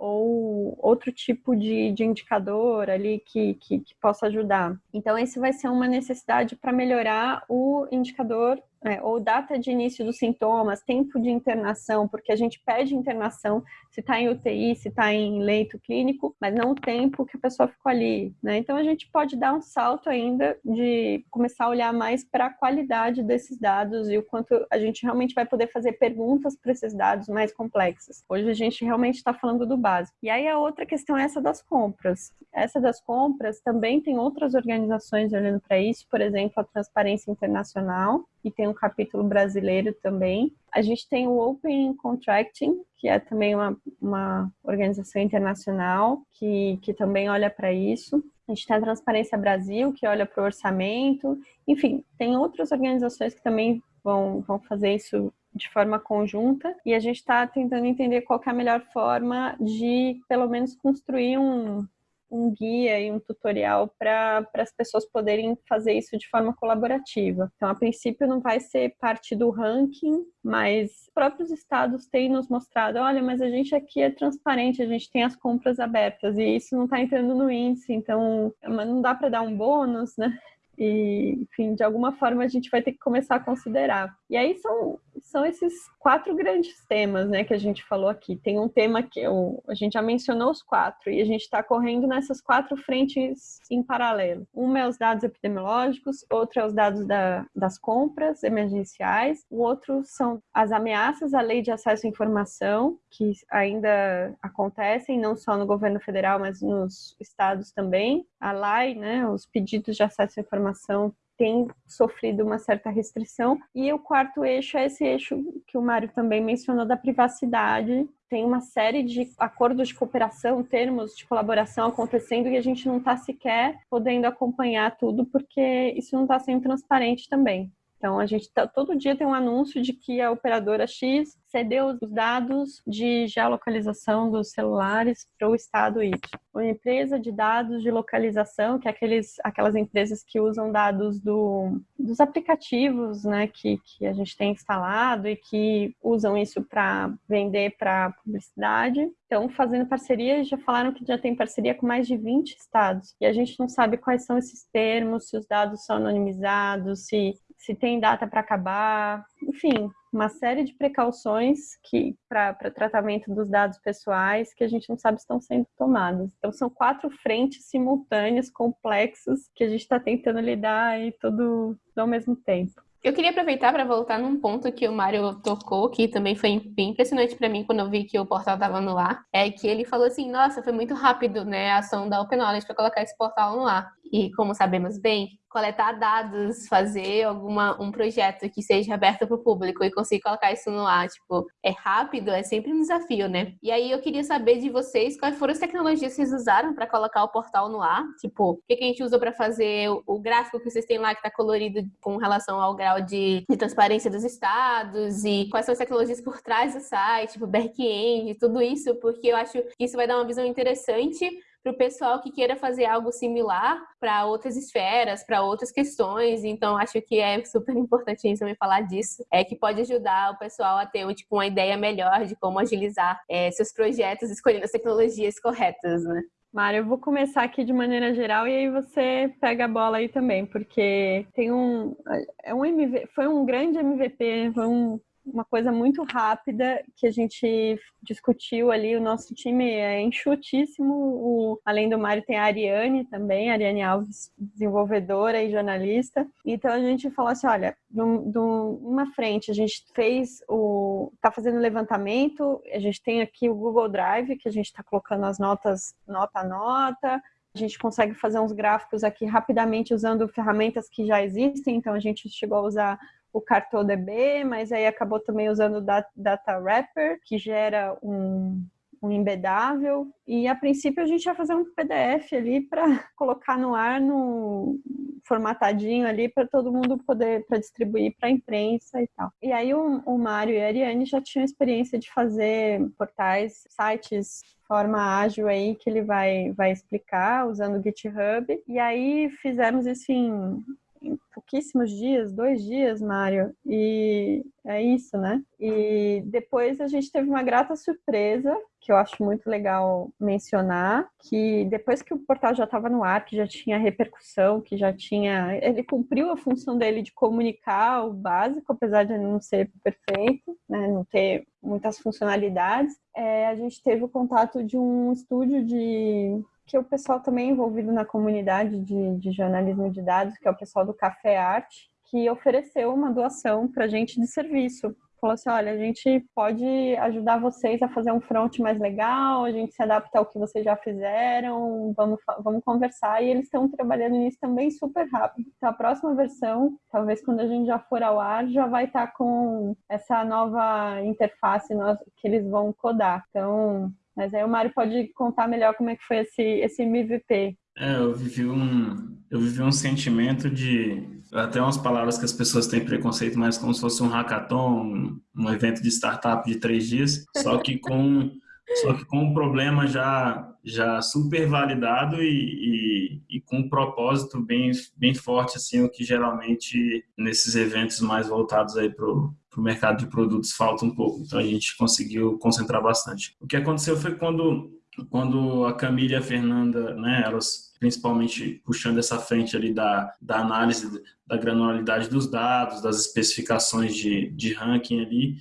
Ou outro tipo de, de indicador ali que, que, que, possa ajudar. Então, esse vai ser uma necessidade para melhorar o indicador é, ou data de início dos sintomas, tempo de internação, porque a gente pede internação se está em UTI, se está em leito clínico, mas não o tempo que a pessoa ficou ali, né? Então a gente pode dar um salto ainda de começar a olhar mais para a qualidade desses dados e o quanto a gente realmente vai poder fazer perguntas para esses dados mais complexas. Hoje a gente realmente está falando do básico. E aí a outra questão é essa das compras. Essa das compras também tem outras organizações olhando para isso, por exemplo, a Transparência Internacional, e tem um capítulo brasileiro também. A gente tem o Open Contracting, que é também uma, uma organização internacional que, que também olha para isso. A gente tem a Transparência Brasil, que olha para o orçamento. Enfim, tem outras organizações que também vão, vão fazer isso de forma conjunta e a gente está tentando entender qual é a melhor forma de, pelo menos, construir um, um guia e um tutorial para as pessoas poderem fazer isso de forma colaborativa. Então, a princípio, não vai ser parte do ranking, mas os próprios estados têm nos mostrado: olha, mas a gente aqui é transparente, a gente tem as compras abertas e isso não está entrando no índice, então não dá para dar um bônus, né? E, enfim, de alguma forma a gente vai ter que começar a considerar. E aí são, são esses quatro grandes temas, né, que a gente falou aqui. Tem um tema que eu, a gente já mencionou os quatro, e a gente está correndo nessas quatro frentes em paralelo. Um é os dados epidemiológicos, outro é os dados da, das compras emergenciais, o outro são as ameaças à lei de acesso à informação, que ainda acontecem, não só no governo federal, mas nos estados também. A lei, né, os pedidos de acesso à informação tem sofrido uma certa restrição. E o quarto eixo é esse eixo que o Mário também mencionou da privacidade, tem uma série de acordos de cooperação, termos de colaboração acontecendo e a gente não está sequer podendo acompanhar tudo porque isso não está sendo transparente também. Então, a gente tá, todo dia tem um anúncio de que a operadora X cedeu os dados de geolocalização dos celulares para o estado Y. Uma empresa de dados de localização, que é aqueles, aquelas empresas que usam dados do, dos aplicativos né, que, que a gente tem instalado e que usam isso para vender para publicidade. Então, fazendo parcerias, já falaram que já tem parceria com mais de 20 estados. E a gente não sabe quais são esses termos, se os dados são anonimizados, se se tem data para acabar, enfim, uma série de precauções que para tratamento dos dados pessoais que a gente não sabe se estão sendo tomadas. Então são quatro frentes simultâneas, complexas, que a gente está tentando lidar aí todo ao mesmo tempo. Eu queria aproveitar para voltar num ponto que o Mário tocou, que também foi bem impressionante para mim quando eu vi que o portal estava no ar, é que ele falou assim, nossa, foi muito rápido, né, a ação da Open Knowledge para colocar esse portal no ar. E como sabemos bem, coletar dados, fazer alguma um projeto que seja aberto para o público e conseguir colocar isso no ar, tipo, é rápido, é sempre um desafio, né? E aí eu queria saber de vocês quais foram as tecnologias que vocês usaram para colocar o portal no ar, tipo, o que, que a gente usou para fazer o, gráfico que vocês têm lá que está colorido com relação ao grau de, de, transparência dos estados e quais são as tecnologias por trás do site, tipo, back-end, tudo isso, porque eu acho que isso vai dar uma visão interessante para o pessoal que queira fazer algo similar para outras esferas, para outras questões. Então, acho que é super importante também falar disso, é que pode ajudar o pessoal a ter tipo, uma ideia melhor de como agilizar é, seus projetos escolhendo as tecnologias corretas, né? Mário, eu vou começar aqui de maneira geral e aí você pega a bola aí também, porque tem um, é um MV, foi um grande MVP, foi um uma coisa muito rápida que a gente discutiu ali. O nosso time é enxutíssimo. O, além do Mário, tem a Ariane também, a Ariane Alves, desenvolvedora e jornalista. Então a gente falou assim: olha, de uma frente, a gente fez o. está fazendo levantamento, a gente tem aqui o Google Drive, que a gente está colocando as notas nota a nota. A gente consegue fazer uns gráficos aqui rapidamente usando ferramentas que já existem, então a gente chegou a usar o CartoDB, mas aí acabou também usando o Data Wrapper, que gera um, um embedável. E a princípio a gente ia fazer um PDF ali para colocar no ar, no formatadinho ali para todo mundo poder para distribuir para a imprensa e tal. E aí o, o Mário e a Ariane já tinham experiência de fazer portais, sites forma ágil aí que ele vai, vai explicar usando o GitHub. E aí fizemos isso em em pouquíssimos dias, dois dias, Mário, e é isso, né? E depois a gente teve uma grata surpresa, que eu acho muito legal mencionar, que depois que o portal já estava no ar, que já tinha repercussão, que já tinha. Ele cumpriu a função dele de comunicar o básico, apesar de não ser perfeito, né? não ter muitas funcionalidades. É, a gente teve o contato de um estúdio de que o pessoal também é envolvido na comunidade de, de jornalismo de dados, que é o pessoal do Café Arte, que ofereceu uma doação para gente de serviço. Falou assim: olha, a gente pode ajudar vocês a fazer um front mais legal, a gente se adapta ao que vocês já fizeram, vamos, vamos conversar. E eles estão trabalhando nisso também super rápido. Então, a próxima versão, talvez quando a gente já for ao ar, já vai estar tá com essa nova interface que eles vão codar. Então, mas aí o Mário pode contar melhor como é que foi esse, esse MVP. É, eu vivi um, eu vivi um sentimento de até umas palavras que as pessoas têm preconceito, mas como se fosse um hackathon, um evento de startup de três dias, só que com só que com um problema já já super validado e, e, e, com um propósito bem bem forte assim, o que geralmente nesses eventos mais voltados aí para o mercado de produtos falta um pouco. Então a gente conseguiu concentrar bastante. O que aconteceu foi quando quando a Camila e a Fernanda, né, elas principalmente puxando essa frente ali da, da análise da granularidade dos dados, das especificações de, de ranking ali,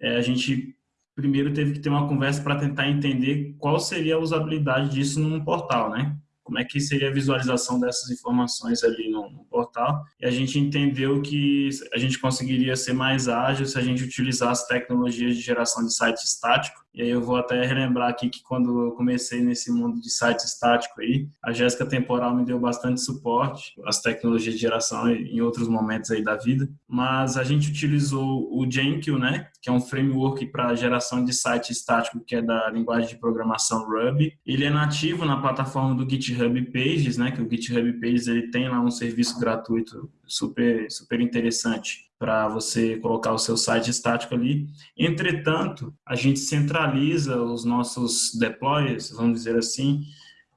é, a gente primeiro teve que ter uma conversa para tentar entender qual seria a usabilidade disso num portal, né? como é que seria a visualização dessas informações ali no, no portal. E a gente entendeu que a gente conseguiria ser mais ágil se a gente utilizasse tecnologias de geração de site estático e aí eu vou até relembrar aqui que quando eu comecei nesse mundo de site estático aí, a Jéssica Temporal me deu bastante suporte, as tecnologias de geração em outros momentos aí da vida, mas a gente utilizou o Jenkins, né, que é um framework para geração de site estático que é da linguagem de programação Ruby. Ele é nativo na plataforma do GitHub Pages, né, que o GitHub Pages ele tem lá um serviço gratuito super super interessante para você colocar o seu site estático ali. Entretanto, a gente centraliza os nossos deploys, vamos dizer assim,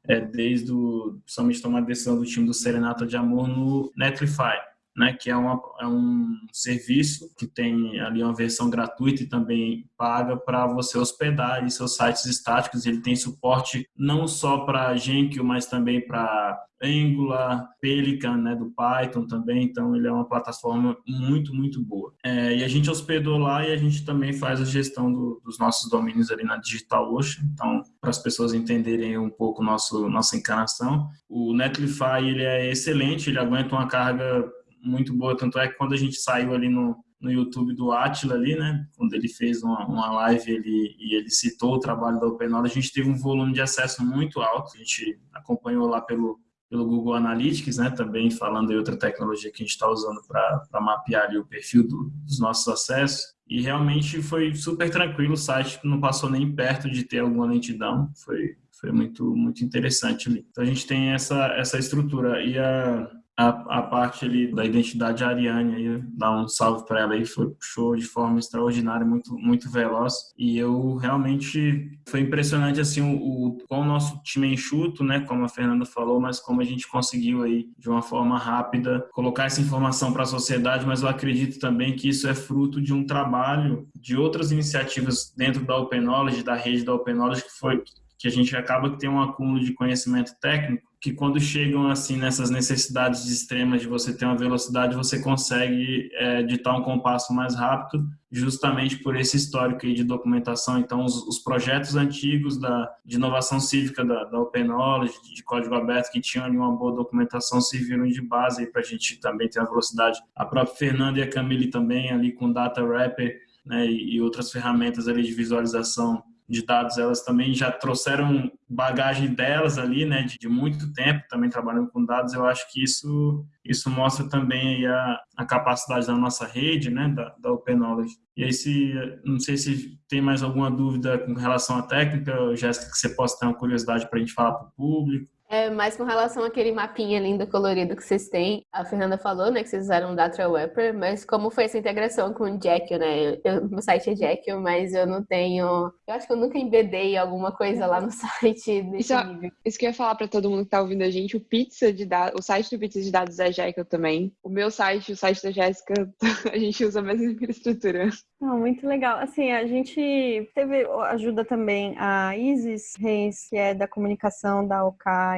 é, desde o, principalmente tomar a decisão do time do Serenata de Amor no Netlify né, que é, uma, é um serviço que tem ali uma versão gratuita e também paga para você hospedar seus sites estáticos. Ele tem suporte não só para Jenkins, mas também para Angular, Pelican, né, do Python também. Então, ele é uma plataforma muito, muito boa. É, e a gente hospedou lá e a gente também faz a gestão do, dos nossos domínios ali na DigitalOcean. Então, para as pessoas entenderem um pouco nosso nossa encarnação, o Netlify ele é excelente, ele aguenta uma carga muito boa, tanto é que quando a gente saiu ali no, no YouTube do Atila ali, né, quando ele fez uma, uma live ele, e ele citou o trabalho da OpenAula, a gente teve um volume de acesso muito alto, a gente acompanhou lá pelo, pelo Google Analytics, né, também falando de outra tecnologia que a gente está usando para mapear ali o perfil do, dos nossos acessos, e realmente foi super tranquilo, o site não passou nem perto de ter alguma lentidão, foi, foi muito, muito interessante ali. Então a gente tem essa, essa estrutura, e a a, a parte ali da identidade Ariane, aí, dar um salve para ela aí, foi show de forma extraordinária, muito, muito veloz. E eu realmente foi impressionante assim o, como o nosso time é enxuto, né, como a Fernanda falou, mas como a gente conseguiu aí de uma forma rápida colocar essa informação para a sociedade, mas eu acredito também que isso é fruto de um trabalho de outras iniciativas dentro da Open Knowledge, da rede da Open Knowledge que foi que a gente acaba que tem um acúmulo de conhecimento técnico que quando chegam assim nessas necessidades extremas de você ter uma velocidade, você consegue é, um compasso mais rápido, justamente por esse histórico aí de documentação. Então, os, os projetos antigos da, de inovação cívica da, da Open Knowledge, de código aberto, que tinham ali uma boa documentação, serviram de base para a gente também ter a velocidade. A própria Fernanda e a Camille também ali com Data Wrapper né, e, e outras ferramentas ali de visualização de dados, elas também já trouxeram bagagem delas ali, né, de, de, muito tempo também trabalhando com dados. Eu acho que isso isso mostra também a, a capacidade da nossa rede, né, da, da Open Knowledge. E aí, se, não sei se tem mais alguma dúvida com relação à técnica, Jéssica, que você possa ter uma curiosidade para a gente falar para o público. É, mais com relação àquele mapinha lindo colorido que vocês têm. A Fernanda falou, né, que vocês usaram o Data Wrapper, mas como foi essa integração com o Jekyll, né? Eu, meu site é Jekyll, mas eu não tenho... Eu acho que eu nunca embedei alguma coisa lá no site desse isso, nível. Isso que eu ia falar para todo mundo que tá ouvindo a gente, o Pizza de dados, o site do Pizza de Dados é Jekyll também. O meu site, o site da Jéssica, a gente usa a mesma infraestrutura. Não, muito legal. Assim, a gente teve ajuda também a Isis Reis, que é da comunicação da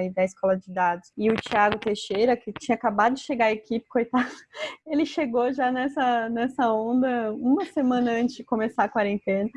OK da Escola de Dados, e o Thiago Teixeira, que tinha acabado de chegar à equipe, coitado, ele chegou já nessa, nessa onda uma semana antes de começar a quarentena.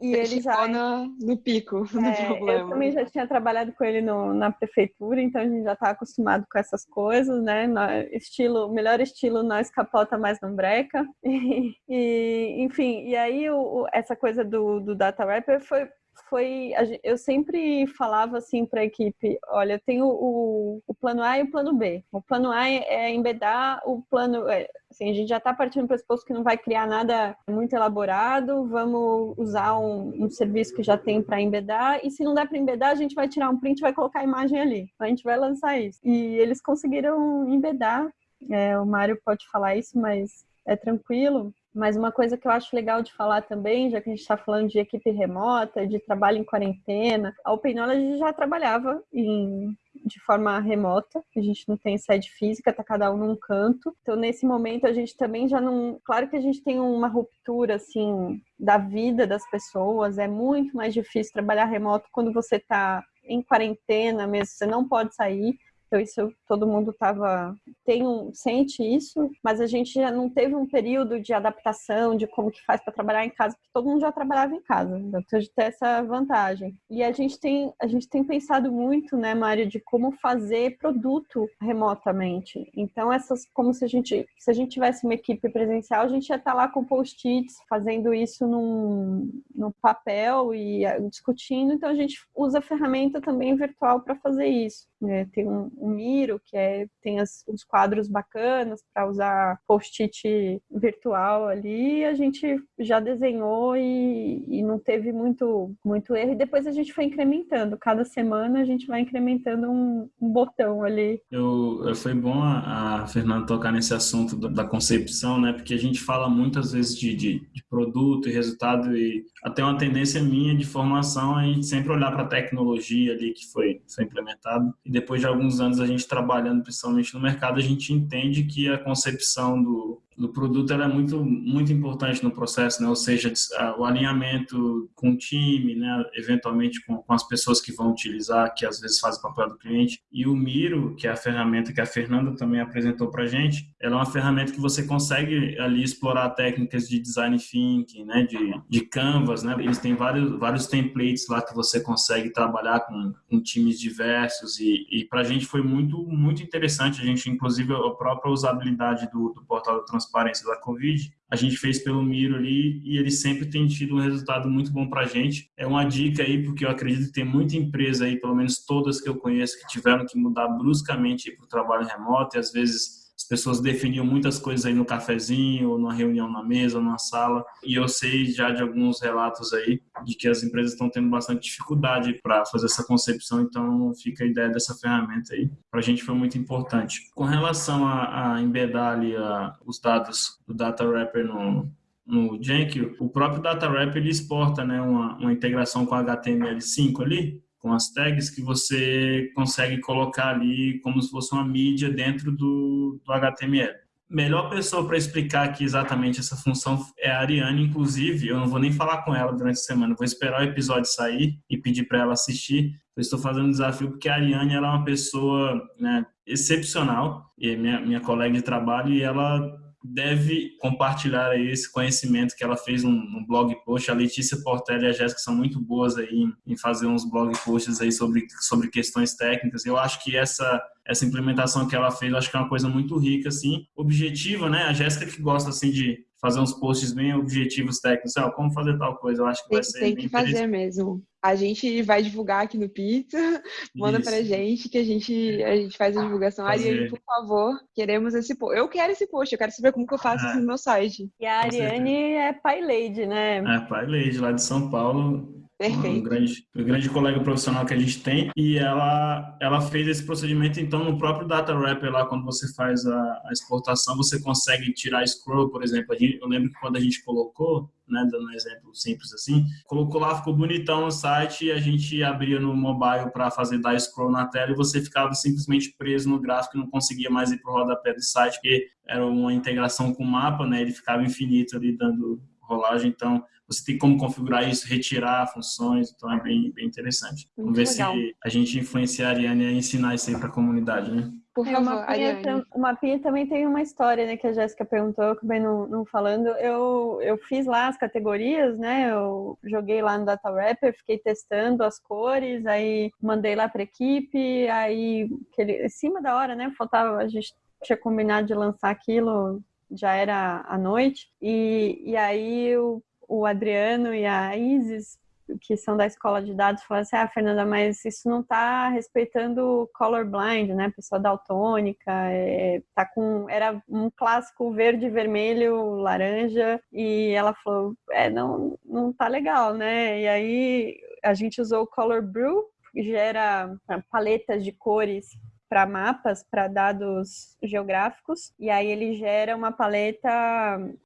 E ele, ele já no, no pico é, do problema. Eu também já tinha trabalhado com ele no, na prefeitura, então a gente já está acostumado com essas coisas, né? estilo, melhor estilo nós capota mais não breca. E, e enfim, e aí o, essa coisa do, do data rapper foi foi eu sempre falava assim para a equipe, olha, eu tenho o, o, plano A e o plano B. O plano A é embedar o plano, é, assim, a gente já está partindo do pressuposto que não vai criar nada muito elaborado, vamos usar um, um serviço que já tem para embedar e se não der para embedar, a gente vai tirar um print, e vai colocar a imagem ali. A gente vai lançar isso. E eles conseguiram embedar. É, o Mário pode falar isso, mas é tranquilo. Mas uma coisa que eu acho legal de falar também, já que a gente está falando de equipe remota, de trabalho em quarentena, a Open Knowledge já trabalhava em, de forma remota, a gente não tem sede física, tá cada um num canto. Então, nesse momento, a gente também já não. Claro que a gente tem uma ruptura, assim, da vida das pessoas, é muito mais difícil trabalhar remoto quando você está em quarentena mesmo, você não pode sair. Então isso todo mundo estava tem um sente isso, mas a gente já não teve um período de adaptação de como que faz para trabalhar em casa, porque todo mundo já trabalhava em casa, então a gente tem essa vantagem. E a gente tem a gente tem pensado muito, né, Mário, de como fazer produto remotamente. Então essas como se a gente se a gente tivesse uma equipe presencial, a gente ia estar tá lá com post-its fazendo isso num, num papel e eh, discutindo. Então a gente usa a ferramenta também virtual para fazer isso. É, tem um, um, Miro, que é, tem as, os quadros bacanas para usar post-it virtual ali. A gente já desenhou e, e, não teve muito, muito erro. E depois a gente foi incrementando. Cada semana a gente vai incrementando um, um botão ali. Eu, foi bom a, a Fernanda tocar nesse assunto da, da, concepção, né? Porque a gente fala muitas vezes de, de, de produto e resultado e até uma tendência minha de formação a gente sempre olhar para a tecnologia ali que foi, foi implementada e depois de alguns a gente trabalhando principalmente no mercado, a gente entende que a concepção do, do produto ela é muito muito importante no processo, né? Ou seja, o alinhamento com o time, né? Eventualmente com, com, as pessoas que vão utilizar, que às vezes fazem papel do cliente. E o Miro, que é a ferramenta que a Fernanda também apresentou para gente, ela é uma ferramenta que você consegue ali explorar técnicas de design thinking, né? De, de canvas, né? Eles têm vários vários templates lá que você consegue trabalhar com, com times diversos e, e para a gente foi muito muito interessante. A gente inclusive a própria usabilidade do, do portal transparência da Covid, a gente fez pelo Miro ali e ele sempre tem tido um resultado muito bom para a gente. É uma dica aí, porque eu acredito que tem muita empresa aí, pelo menos todas que eu conheço, que tiveram que mudar bruscamente para o trabalho remoto e às vezes as pessoas definiam muitas coisas aí no cafezinho, ou numa reunião na mesa, ou numa sala. E eu sei já de alguns relatos aí de que as empresas estão tendo bastante dificuldade para fazer essa concepção, então fica a ideia dessa ferramenta aí. Para a gente foi muito importante. Com relação a, a embedar ali a, os dados do Data Wrapper no, no Jenkins, o próprio Data Wrapper ele exporta né, uma, uma integração com HTML5 ali, com as tags que você consegue colocar ali como se fosse uma mídia dentro do, do HTML. Melhor pessoa para explicar aqui exatamente essa função é a Ariane, inclusive, eu não vou nem falar com ela durante a semana, vou esperar o episódio sair e pedir para ela assistir. Eu estou fazendo um desafio porque a Ariane ela é uma pessoa né, excepcional, e minha, minha colega de trabalho, e ela deve compartilhar esse conhecimento que ela fez um, um, blog post. A Letícia Portela e a Jéssica são muito boas aí em, em, fazer uns blog posts aí sobre, sobre questões técnicas. Eu acho que essa essa implementação que ela fez, eu acho que é uma coisa muito rica, assim, objetiva, né? A Jéssica que gosta, assim, de fazer uns posts bem objetivos técnicos, ó, como fazer tal coisa, eu acho que tem, vai ser Tem que fazer mesmo. A gente vai divulgar aqui no Pizza, manda Isso. pra gente que a gente, a gente faz a divulgação. Fazer. Ariane, por favor, queremos esse post. Eu quero esse post, eu quero saber como que eu faço isso no meu site. E a Ariane é pai lady, né? É, pai lady, lá de São Paulo Perfeito. Um grande, um grande colega profissional que a gente tem. E ela, ela fez esse procedimento, então, no próprio Data Wrapper, lá, quando você faz a, a exportação, você consegue tirar scroll, por exemplo. Gente, eu lembro que quando a gente colocou, né, dando um exemplo simples assim, colocou lá, ficou bonitão no site, e a gente abria no mobile para fazer dar scroll na tela e você ficava simplesmente preso no gráfico e não conseguia mais ir para o rodapé do site, porque era uma integração com o mapa, né, ele ficava infinito ali dando rolagem, então você tem como configurar isso, retirar funções, então é bem, bem interessante. Muito Vamos ver legal. se a gente influencia a Ariane a ensinar isso aí para a comunidade, né? Por é, favor, é, Ariane. O mapinha também tem uma história, né, que a Jéssica perguntou, acabei não, não falando. Eu, eu fiz lá as categorias, né, eu joguei lá no Data Wrapper, fiquei testando as cores, aí mandei lá para equipe, aí aquele, em cima da hora, né, faltava, a gente tinha combinado de lançar aquilo, já era à noite, e, e aí o o Adriano e a Isis, que são da escola de dados, falaram assim: ah, Fernanda, mas isso não está respeitando colorblind, né? Pessoa daltônica, é, tá com. Era um clássico verde, vermelho, laranja, e ela falou: é, não, não tá legal, né? E aí a gente usou o Color Brew, que gera paletas de cores para mapas, para dados geográficos, e aí ele gera uma paleta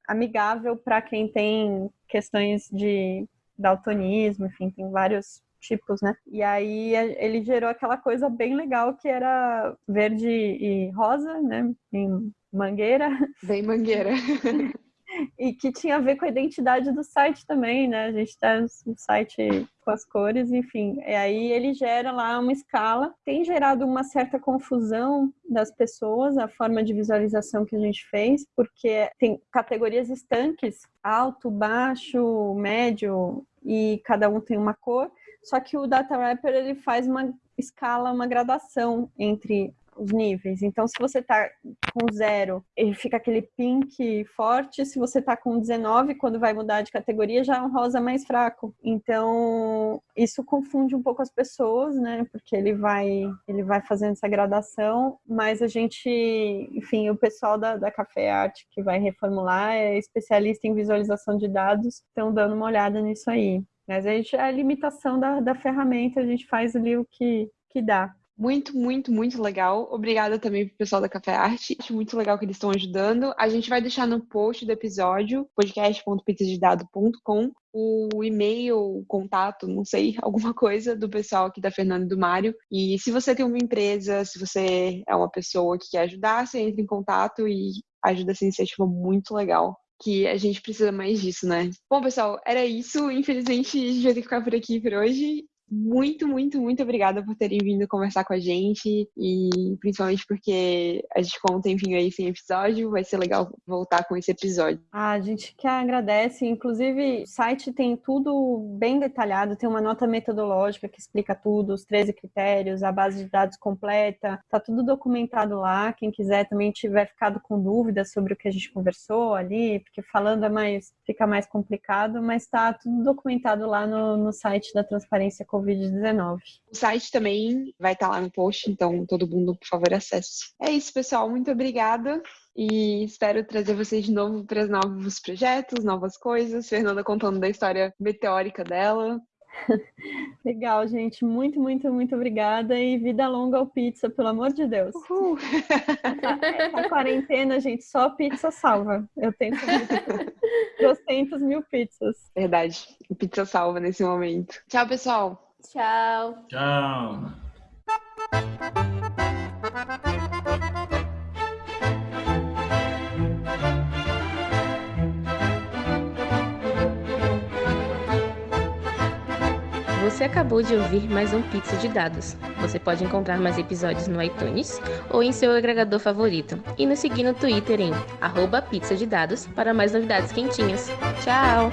amigável para quem tem questões de daltonismo, enfim, tem vários tipos, né? E aí ele gerou aquela coisa bem legal que era verde e rosa, né? Em mangueira. Bem mangueira. e que tinha a ver com a identidade do site também, né? A gente está no site com as cores, enfim. E aí ele gera lá uma escala. Tem gerado uma certa confusão das pessoas, a forma de visualização que a gente fez, porque tem categorias estanques, alto, baixo, médio, e cada um tem uma cor. Só que o Data Wrapper ele faz uma escala, uma gradação entre os níveis. Então, se você tá com zero, ele fica aquele pink forte. Se você tá com 19, quando vai mudar de categoria, já é um rosa mais fraco. Então, isso confunde um pouco as pessoas, né? Porque ele vai, ele vai fazendo essa gradação, mas a gente, enfim, o pessoal da, da Café Arte que vai reformular é especialista em visualização de dados, estão dando uma olhada nisso aí. Mas a, gente, a limitação da, da ferramenta, a gente faz ali o que, que dá. Muito, muito, muito legal. Obrigada também pro pessoal da Café Arte. Acho muito legal que eles estão ajudando. A gente vai deixar no post do episódio, podcast.pizzadedado.com, o e-mail, o contato, não sei, alguma coisa do pessoal aqui da Fernanda e do Mário. E se você tem uma empresa, se você é uma pessoa que quer ajudar, você entra em contato e ajuda essa iniciativa muito legal que a gente precisa mais disso, né? Bom, pessoal, era isso. Infelizmente, a gente vai ter que ficar por aqui por hoje muito, muito, muito obrigada por terem vindo conversar com a gente e principalmente porque a gente conta, enfim, aí sem episódio, vai ser legal voltar com esse episódio. A gente que agradece, inclusive o site tem tudo bem detalhado, tem uma nota metodológica que explica tudo, os 13 critérios, a base de dados completa, tá tudo documentado lá, quem quiser também tiver ficado com dúvidas sobre o que a gente conversou ali, porque falando é mais, fica mais complicado, mas tá tudo documentado lá no, no site da Transparência Covid-19. O site também vai estar lá no post, então todo mundo, por favor, acesse. É isso, pessoal. Muito obrigada. E espero trazer vocês de novo para novos projetos, novas coisas. Fernanda contando da história meteórica dela. Legal, gente. Muito, muito, muito obrigada. E vida longa ao pizza, pelo amor de Deus. Uhul. Essa, quarentena, gente, só pizza salva. Eu tenho 200 mil pizzas. Verdade. Pizza salva nesse momento. Tchau, pessoal. Tchau. Tchau. Você acabou de ouvir mais um Pizza de Dados. Você pode encontrar mais episódios no iTunes ou em seu agregador favorito. E nos seguir no Twitter em arroba pizza de dados para mais novidades quentinhas. Tchau!